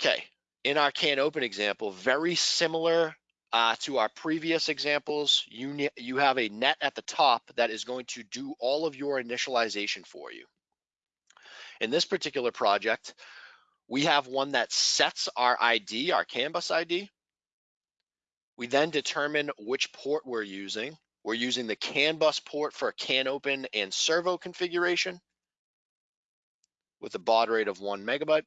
Okay, in our CAN open example, very similar uh, to our previous examples, you, you have a net at the top that is going to do all of your initialization for you. In this particular project, we have one that sets our ID, our CAN bus ID. We then determine which port we're using. We're using the CAN bus port for CAN open and servo configuration with a baud rate of one megabyte.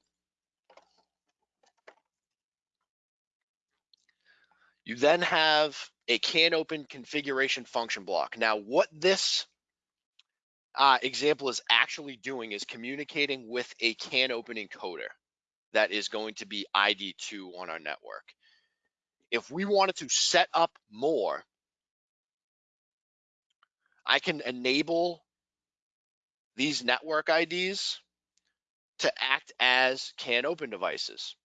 You then have a CAN open configuration function block. Now, what this uh, example is actually doing is communicating with a CAN open encoder that is going to be ID2 on our network. If we wanted to set up more, I can enable these network IDs to act as CAN open devices.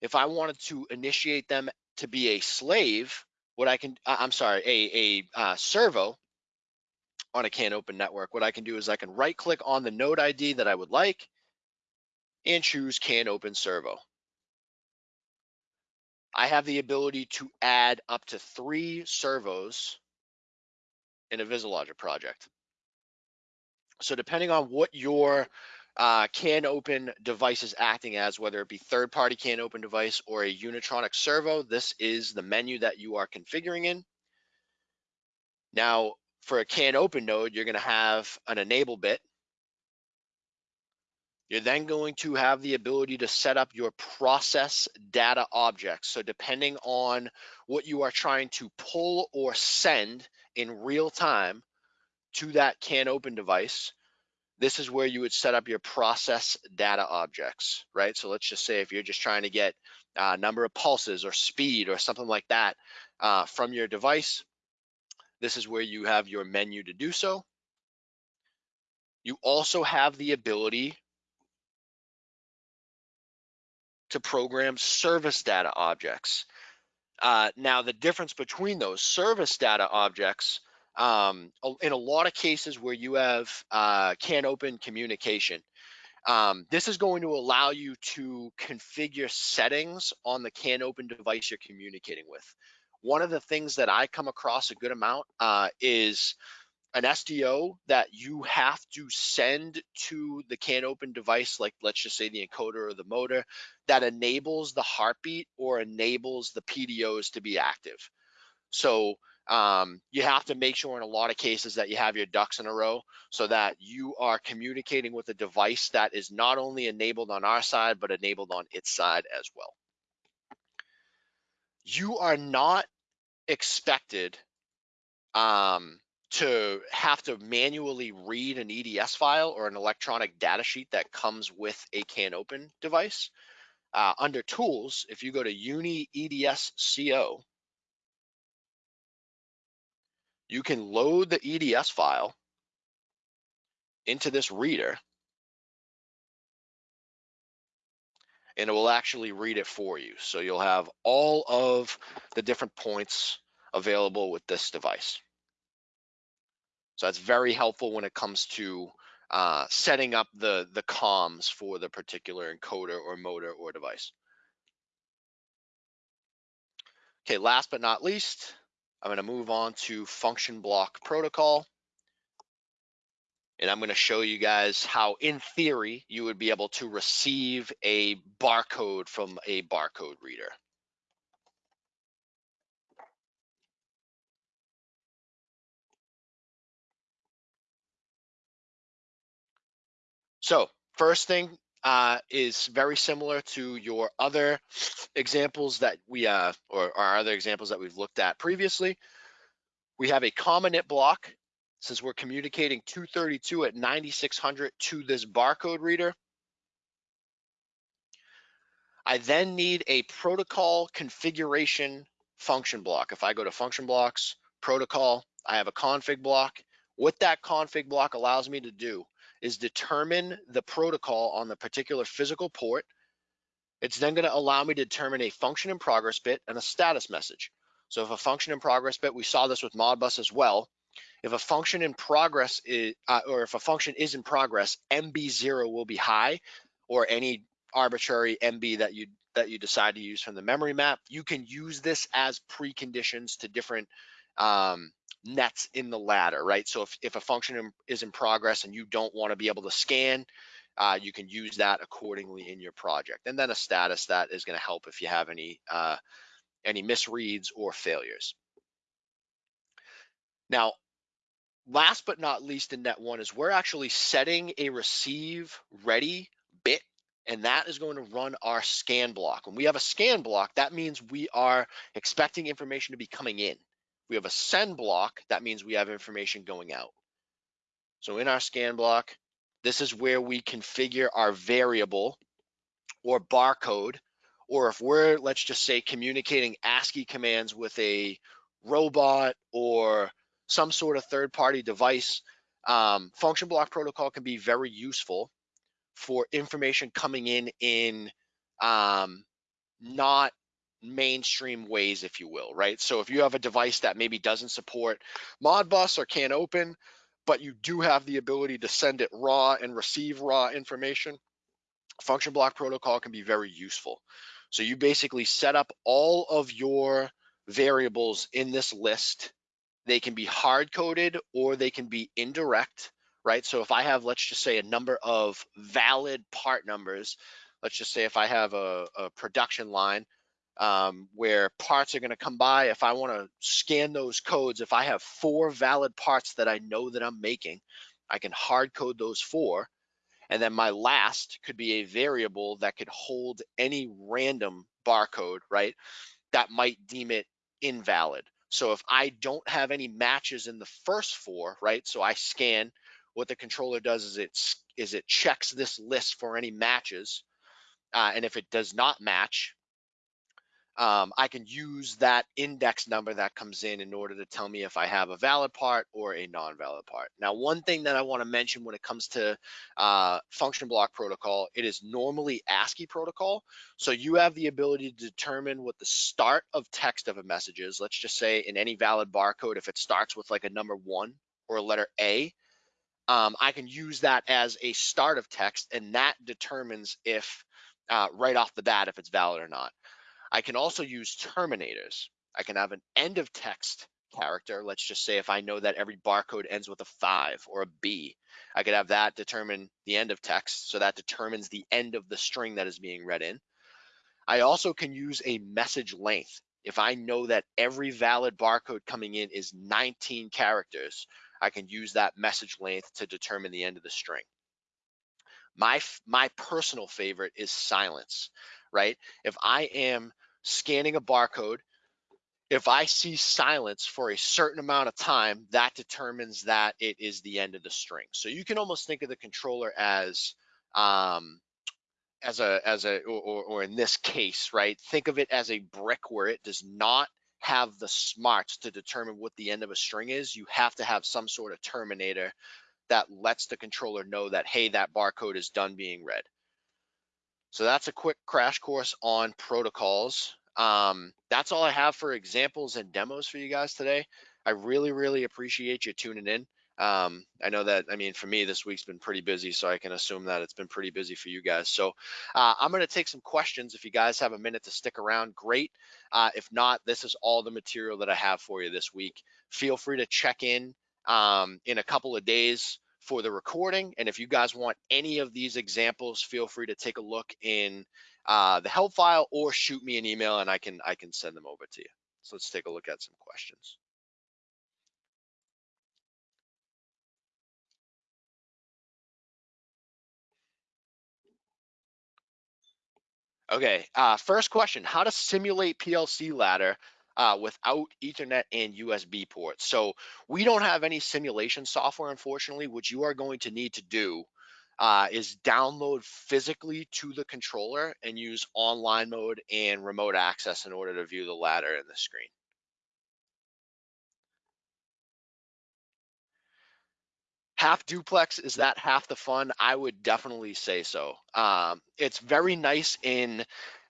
If I wanted to initiate them to be a slave, what I can, I'm sorry, a, a uh, servo on a CAN open network, what I can do is I can right click on the node ID that I would like and choose CAN Open Servo. I have the ability to add up to three servos in a VisiLogic project. So depending on what your uh, CAN open device is acting as, whether it be third party CAN open device or a Unitronic servo, this is the menu that you are configuring in. Now, for a CAN open node, you're gonna have an enable bit you're then going to have the ability to set up your process data objects. So depending on what you are trying to pull or send in real time to that CAN open device, this is where you would set up your process data objects, right? So let's just say if you're just trying to get a number of pulses or speed or something like that uh, from your device, this is where you have your menu to do so. You also have the ability to program service data objects. Uh, now, the difference between those service data objects, um, in a lot of cases where you have uh, CAN open communication, um, this is going to allow you to configure settings on the CAN open device you're communicating with. One of the things that I come across a good amount uh, is an SDO that you have to send to the CAN open device, like let's just say the encoder or the motor, that enables the heartbeat or enables the PDOs to be active. So um, you have to make sure in a lot of cases that you have your ducks in a row so that you are communicating with a device that is not only enabled on our side, but enabled on its side as well. You are not expected um, to have to manually read an EDS file or an electronic data sheet that comes with a CAN open device. Uh, under tools, if you go to Uni EDS CO, you can load the EDS file into this reader and it will actually read it for you. So you'll have all of the different points available with this device. So that's very helpful when it comes to uh, setting up the, the comms for the particular encoder or motor or device. Okay, last but not least, I'm gonna move on to function block protocol. And I'm gonna show you guys how, in theory, you would be able to receive a barcode from a barcode reader. So first thing uh, is very similar to your other examples that we, uh, or our other examples that we've looked at previously. We have a common init block since we're communicating 232 at 9600 to this barcode reader. I then need a protocol configuration function block. If I go to function blocks, protocol, I have a config block. What that config block allows me to do is determine the protocol on the particular physical port. It's then gonna allow me to determine a function in progress bit and a status message. So if a function in progress bit, we saw this with Modbus as well. If a function in progress is, uh, or if a function is in progress, MB0 will be high, or any arbitrary MB that you that you decide to use from the memory map. You can use this as preconditions to different um, nets in the ladder, right? So if, if a function is in progress and you don't want to be able to scan, uh, you can use that accordingly in your project. And then a status that is going to help if you have any uh, any misreads or failures. Now, last but not least in net one is we're actually setting a receive ready bit and that is going to run our scan block. When we have a scan block, that means we are expecting information to be coming in. We have a send block, that means we have information going out. So in our scan block, this is where we configure our variable or barcode, or if we're, let's just say, communicating ASCII commands with a robot or some sort of third-party device, um, function block protocol can be very useful for information coming in in um, not mainstream ways, if you will, right? So if you have a device that maybe doesn't support Modbus or can't open, but you do have the ability to send it raw and receive raw information, function block protocol can be very useful. So you basically set up all of your variables in this list. They can be hard coded or they can be indirect, right? So if I have, let's just say a number of valid part numbers, let's just say if I have a, a production line um, where parts are going to come by. If I want to scan those codes, if I have four valid parts that I know that I'm making, I can hard code those four. And then my last could be a variable that could hold any random barcode, right? That might deem it invalid. So if I don't have any matches in the first four, right? So I scan, what the controller does is it, is it checks this list for any matches. Uh, and if it does not match, um, I can use that index number that comes in in order to tell me if I have a valid part or a non-valid part. Now, one thing that I want to mention when it comes to uh, function block protocol, it is normally ASCII protocol. So you have the ability to determine what the start of text of a message is. Let's just say in any valid barcode, if it starts with like a number one or a letter A, um, I can use that as a start of text and that determines if uh, right off the bat if it's valid or not. I can also use terminators. I can have an end of text character. Let's just say if I know that every barcode ends with a five or a B, I could have that determine the end of text. So that determines the end of the string that is being read in. I also can use a message length. If I know that every valid barcode coming in is 19 characters, I can use that message length to determine the end of the string. My, my personal favorite is silence, right? If I am scanning a barcode, if I see silence for a certain amount of time, that determines that it is the end of the string. So you can almost think of the controller as um, as a as a or, or in this case, right? Think of it as a brick where it does not have the smarts to determine what the end of a string is. You have to have some sort of terminator that lets the controller know that hey, that barcode is done being read. So that's a quick crash course on protocols. um, that's all I have for examples and demos for you guys today. I really, really appreciate you tuning in. Um, I know that, I mean, for me, this week's been pretty busy, so I can assume that it's been pretty busy for you guys. So uh, I'm going to take some questions. If you guys have a minute to stick around, great. Uh, if not, this is all the material that I have for you this week. Feel free to check in um, in a couple of days for the recording. And if you guys want any of these examples, feel free to take a look in uh, the help file or shoot me an email and I can I can send them over to you. So let's take a look at some questions. Okay, uh, first question, how to simulate PLC ladder uh, without ethernet and USB ports. So we don't have any simulation software, unfortunately. What you are going to need to do uh, is download physically to the controller and use online mode and remote access in order to view the ladder in the screen. half duplex is that half the fun i would definitely say so um, it's very nice in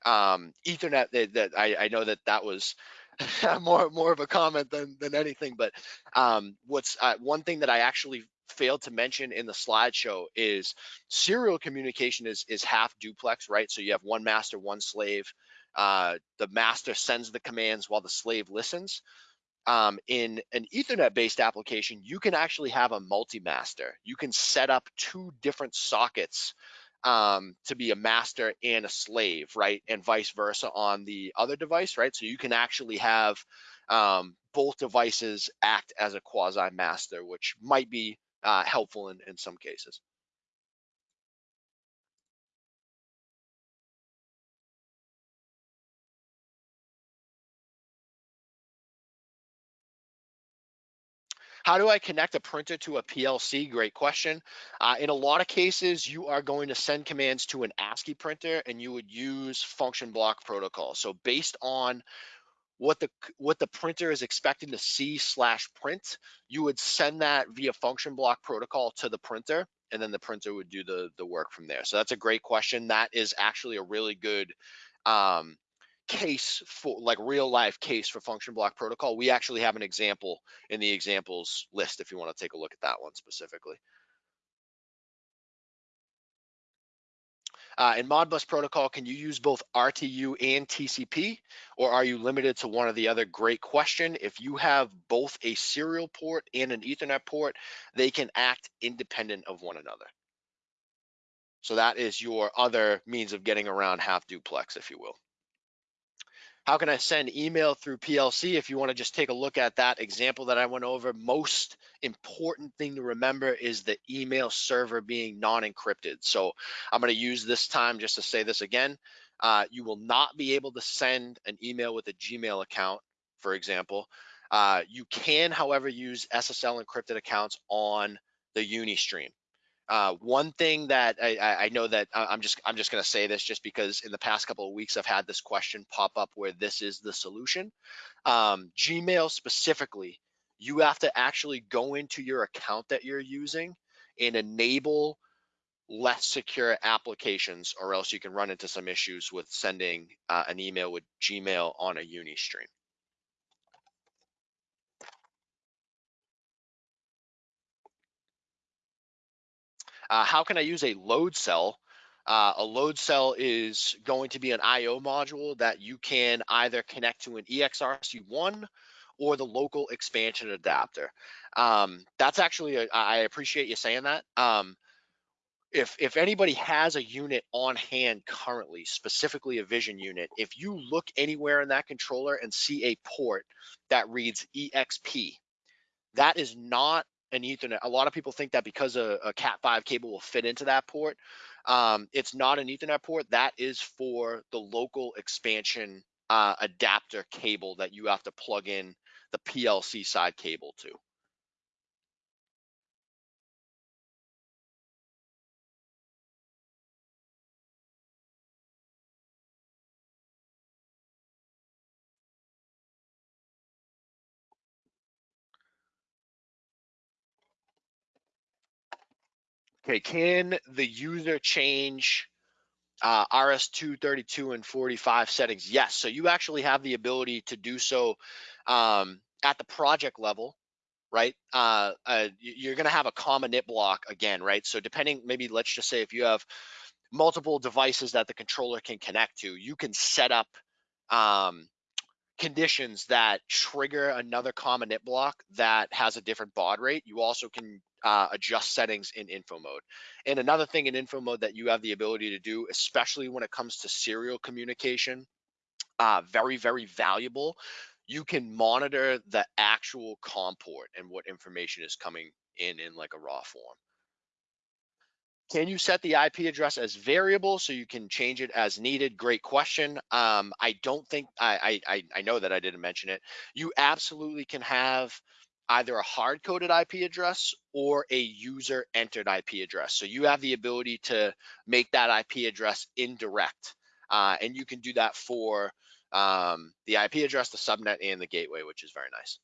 um, ethernet that, that I, I, know that that was [laughs] more more of a comment than than anything but um, what's uh, one thing that i actually failed to mention in the slideshow is serial communication is is half duplex right so you have one master one slave uh, the master sends the commands while the slave listens um, in an Ethernet based application, you can actually have a multi-master. You can set up two different sockets um, to be a master and a slave, right? And vice versa on the other device, right? So you can actually have um, both devices act as a quasi master, which might be uh, helpful in, in some cases. How do I connect a printer to a PLC? Great question. Uh, in a lot of cases, you are going to send commands to an ASCII printer and you would use function block protocol. So based on what the what the printer is expecting to see slash print, you would send that via function block protocol to the printer, and then the printer would do the the work from there. So that's a great question. That is actually a really good um, case for like real life case for function block protocol. We actually have an example in the examples list if you want to take a look at that one specifically. Uh, in Modbus protocol, can you use both RTU and TCP, or are you limited to one or the other? Great question. If you have both a serial port and an Ethernet port, they can act independent of one another. So that is your other means of getting around half duplex, if you will. How can I send email through PLC? If you want to just take a look at that example that I went over, most important thing to remember is the email server being non-encrypted. So I'm going to use this time just to say this again. Uh, you will not be able to send an email with a Gmail account, for example. Uh, you can, however, use SSL encrypted accounts on the Unistream. Uh, one thing that I, I, know that I'm just I'm just going to say this just because in the past couple of weeks I've had this question pop up where this is the solution. Um, Gmail specifically, you have to actually go into your account that you're using and enable less secure applications, or else you can run into some issues with sending uh, an email with Gmail on a Unistream. Uh, how can I use a load cell? Uh, a load cell is going to be an IO module that you can either connect to an EXRC1 or the local expansion adapter. Um, that's actually, a, I appreciate you saying that. Um, if, if anybody has a unit on hand currently, specifically a vision unit, if you look anywhere in that controller and see a port that reads EXP, that is not an Ethernet. A lot of people think that because a, a Cat5 cable will fit into that port, um, it's not an Ethernet port. That is for the local expansion uh, adapter cable that you have to plug in the PLC side cable to. Okay, can the user change uh, RS232 and 45 settings. Yes, so you actually have the ability to do so um, at the project level, right? Uh, uh, you're going to have a Com Init block again, right? So depending, maybe let's just say if you have multiple devices that the controller can connect to, you can set up um, conditions that trigger another Com Init block that has a different baud rate. You also can uh, adjust settings in info mode. And another thing in info mode that you have the ability to do, especially when it comes to serial communication, uh, very, very valuable. You can monitor the actual COM port and what information is coming in in like a raw form. Can you set the IP address as variable so you can change it as needed? Great question. Um, I don't think I, I I know that I didn't mention it. You absolutely can have either a hard coded IP address or a user entered IP address. So you have the ability to make that IP address indirect, uh, and you can do that for um, the IP address, the subnet, and the gateway, which is very nice.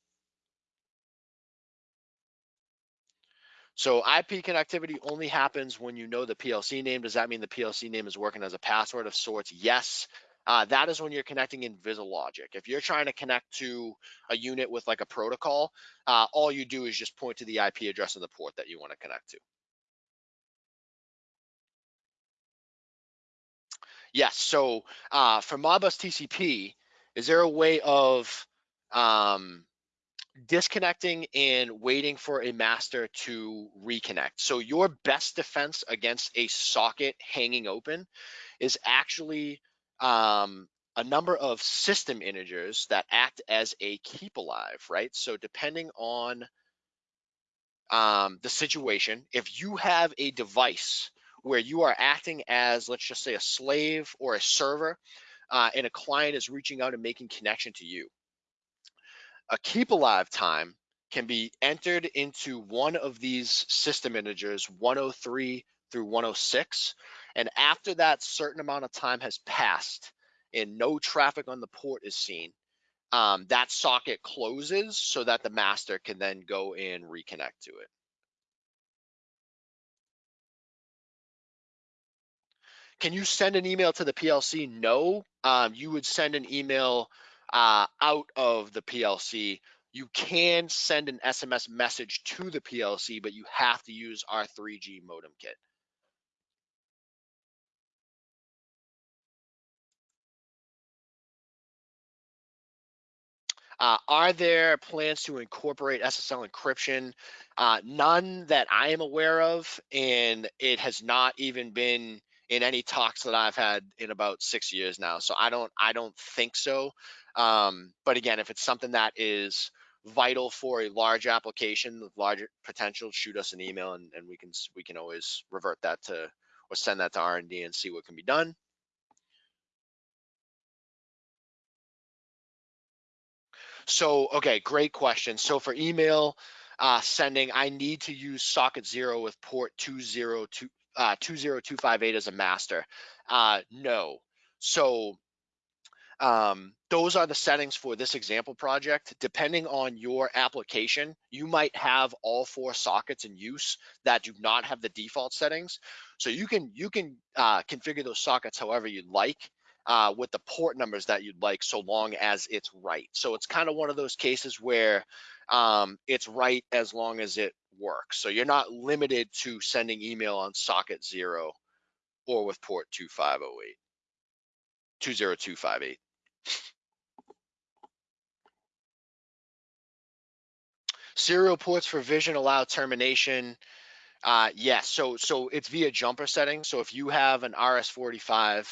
So IP connectivity only happens when you know the PLC name. Does that mean the PLC name is working as a password of sorts? Yes. Uh, that is when you're connecting in VisiLogic. If you're trying to connect to a unit with like a protocol, uh, all you do is just point to the IP address of the port that you want to connect to. Yes, so uh, for Modbus TCP, is there a way of um, disconnecting and waiting for a master to reconnect. So your best defense against a socket hanging open is actually um, a number of system integers that act as a keep alive, right? So depending on um, the situation, if you have a device where you are acting as, let's just say, a slave or a server, uh, and a client is reaching out and making connection to you, a keep alive time can be entered into one of these system integers 103 through 106 and after that certain amount of time has passed and no traffic on the port is seen um, that socket closes so that the master can then go and reconnect to it can you send an email to the plc no um, you would send an email uh, out of the PLC. You can send an SMS message to the PLC, but you have to use our 3G modem kit. Uh, are there plans to incorporate SSL encryption? Uh, none that I am aware of, and it has not even been in any talks that I've had in about six years now. So I don't, I don't think so. Um, but again, if it's something that is vital for a large application with larger potential, shoot us an email and, and we can we can always revert that to or send that to R&D and see what can be done. So, okay, great question. So for email uh, sending, I need to use socket zero with port 202, uh, 20258 as a master. Uh, no. So um, those are the settings for this example project. Depending on your application, you might have all four sockets in use that do not have the default settings. So you can you can uh, configure those sockets however you'd like uh, with the port numbers that you'd like, so long as it's right. So it's kind of one of those cases where um, it's right as long as it works. So you're not limited to sending email on socket zero or with port 2508, 20258. Serial ports for vision allow termination. Uh, yes, so so it's via jumper settings. So if you have an RS-45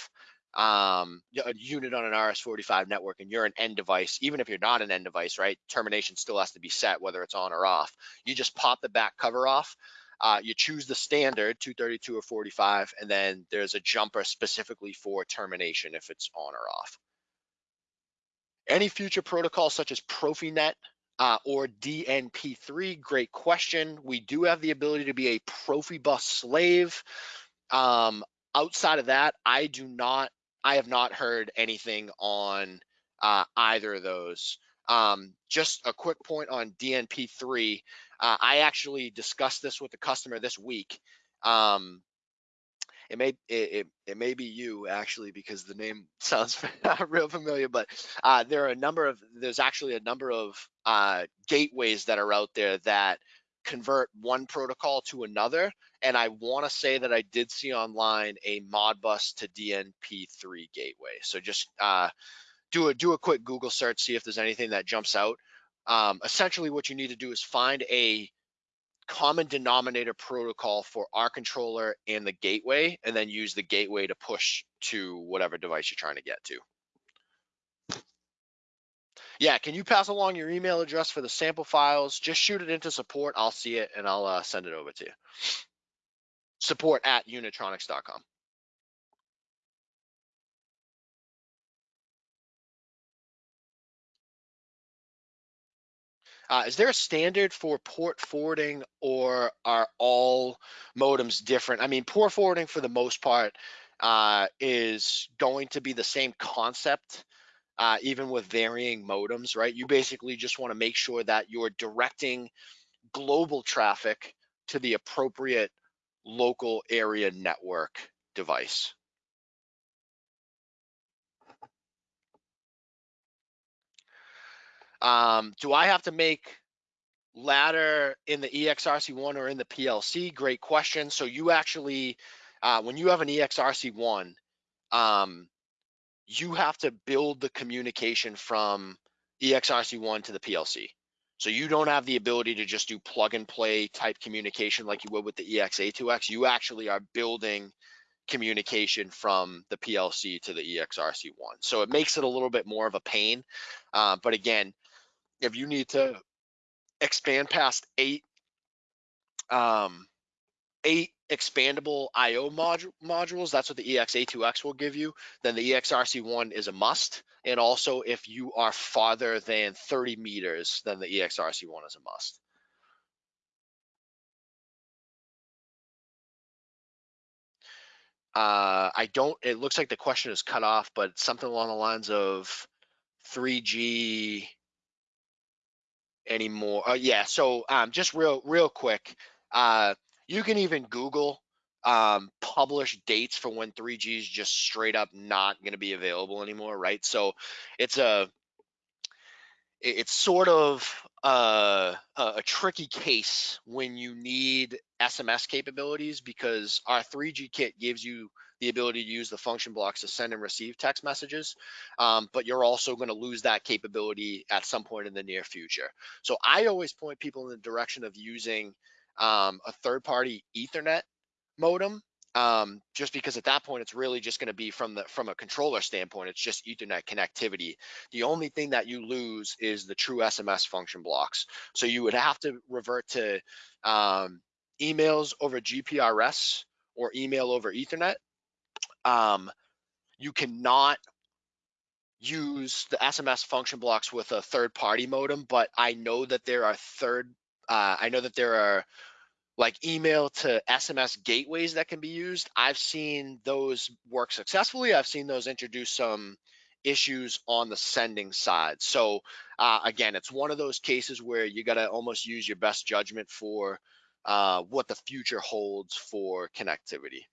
um, a unit on an RS-45 network and you're an end device, even if you're not an end device, right? Termination still has to be set whether it's on or off. You just pop the back cover off. Uh, you choose the standard 232 or 45, and then there's a jumper specifically for termination if it's on or off. Any future protocols such as Profinet uh, or DNP3? Great question. We do have the ability to be a Profibus slave. Um, outside of that, I do not, I have not heard anything on uh, either of those. Um, just a quick point on DNP3. Uh, I actually discussed this with the customer this week. Um, it may it, it, may be you actually because the name [laughs] sounds [laughs] real familiar but uh, there are a number of there's actually a number of uh, gateways that are out there that convert one protocol to another and i want to say that i did see online a modbus to dnp3 gateway so just uh, do a do a quick google search see if there's anything that jumps out um, essentially what you need to do is find a common denominator protocol for our controller and the gateway, and then use the gateway to push to whatever device you're trying to get to. Yeah, can you pass along your email address for the sample files? Just shoot it into support. I'll see it and I'll uh, send it over to you. Support at unitronics.com. Uh, is there a standard for port forwarding or are all modems different? I mean, port forwarding for the most part uh, is going to be the same concept, uh, even with varying modems, right? You basically just want to make sure that you're directing global traffic to the appropriate local area network device. Um, do I have to make ladder in the EXRC1 or in the PLC? Great question. So you actually, uh, when you have an EXRC1, um, you have to build the communication from EXRC1 to the PLC. So you don't have the ability to just do plug and play type communication like you would with the EXA2X. You actually are building communication from the PLC to the EXRC1. So it makes it a little bit more of a pain. Uh, but again, if you need to expand past eight um, eight expandable IO modu modules, that's what the EXA2X will give you, then the EXRC1 is a must. And also if you are farther than 30 meters, then the EXRC1 is a must. Uh, I don't, it looks like the question is cut off, but something along the lines of 3G anymore. Uh, yeah, so um, just real real quick, uh, you can even Google um, publish dates for when 3G is just straight up not going to be available anymore, right? So it's a it's sort of a, a tricky case when you need SMS capabilities because our 3G kit gives you the ability to use the function blocks to send and receive text messages, um, but you're also going to lose that capability at some point in the near future. So I always point people in the direction of using um, a third-party Ethernet modem um, just because at that point it's really just going to be from the from a controller standpoint it's just ethernet connectivity. The only thing that you lose is the true sms function blocks. So you would have to revert to um, emails over gprs or email over ethernet. Um, you cannot use the sms function blocks with a third party modem but i know that there are third uh, i know that there are like email to SMS gateways that can be used. I've seen those work successfully. I've seen those introduce some issues on the sending side. So uh, again, it's one of those cases where you got to almost use your best judgment for uh, what the future holds for connectivity.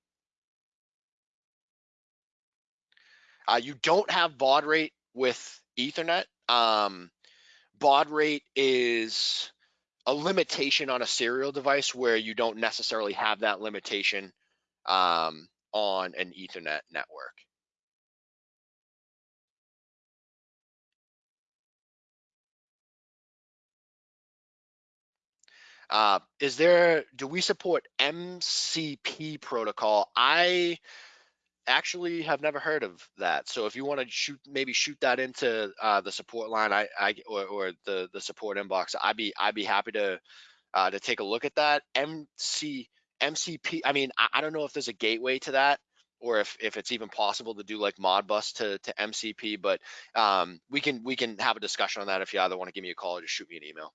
Uh, you don't have baud rate with Ethernet. Um, baud rate is a limitation on a serial device where you don't necessarily have that limitation um, on an Ethernet network. Uh, is there, do we support MCP protocol? I actually have never heard of that. So if you want to shoot, maybe shoot that into uh, the support line, I, I or, or, the the support inbox, I'd be I'd be happy to uh, to take a look at that. MC MCP. I mean, I, I, don't know if there's a gateway to that or if if it's even possible to do like Modbus to to MCP, but um, we can we can have a discussion on that if you either want to give me a call or just shoot me an email.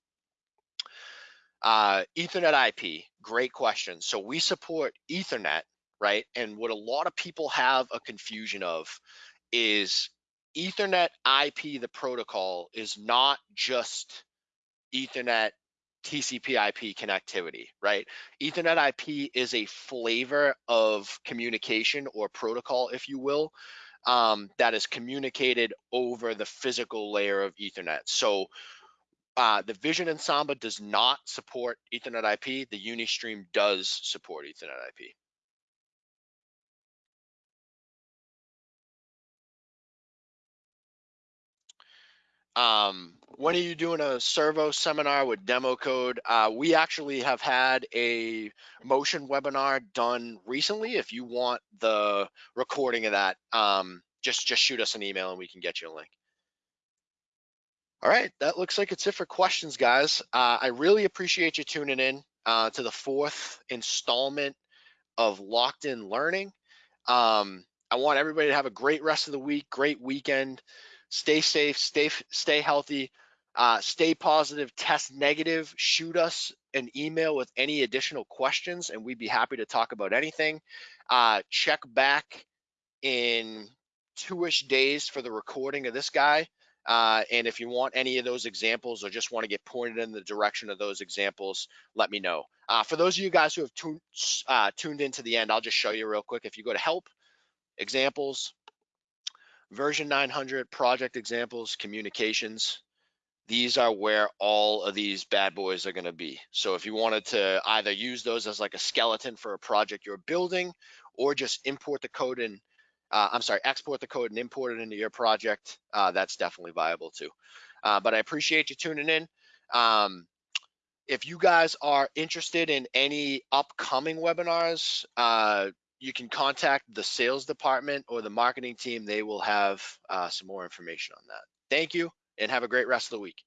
Uh, Ethernet IP, great question. So we support Ethernet right? And what a lot of people have a confusion of is Ethernet IP, the protocol, is not just Ethernet TCP IP connectivity, right? Ethernet IP is a flavor of communication or protocol, if you will, um, that is communicated over the physical layer of Ethernet. So uh, the Vision and Samba does not support Ethernet IP. The Unistream does support Ethernet IP. Um, when are you doing a servo seminar with demo code? Uh, we actually have had a motion webinar done recently. If you want the recording of that, um, just just shoot us an email and we can get you a link. All right, that looks like it's it for questions, guys. Uh, I really appreciate you tuning in uh, to the fourth installment of Locked In Learning. Um, I want everybody to have a great rest of the week, great weekend. Stay safe, stay stay healthy, uh, stay positive, test negative. Shoot us an email with any additional questions, and we'd be happy to talk about anything. Uh, check back in two-ish days for the recording of this guy. Uh, and if you want any of those examples or just want to get pointed in the direction of those examples, let me know. Uh, for those of you guys who have tuned, uh, tuned into the end, I'll just show you real quick. If you go to help, examples, version 900, project examples, communications, these are where all of these bad boys are going to be. So if you wanted to either use those as like a skeleton for a project you're building or just import the code in uh, I'm sorry, export the code and import it into your project, uh, that's definitely viable too. Uh, but I appreciate you tuning in. Um, if you guys are interested in any upcoming webinars, uh, you can contact the sales department or the marketing team. They will have uh, some more information on that. Thank you and have a great rest of the week.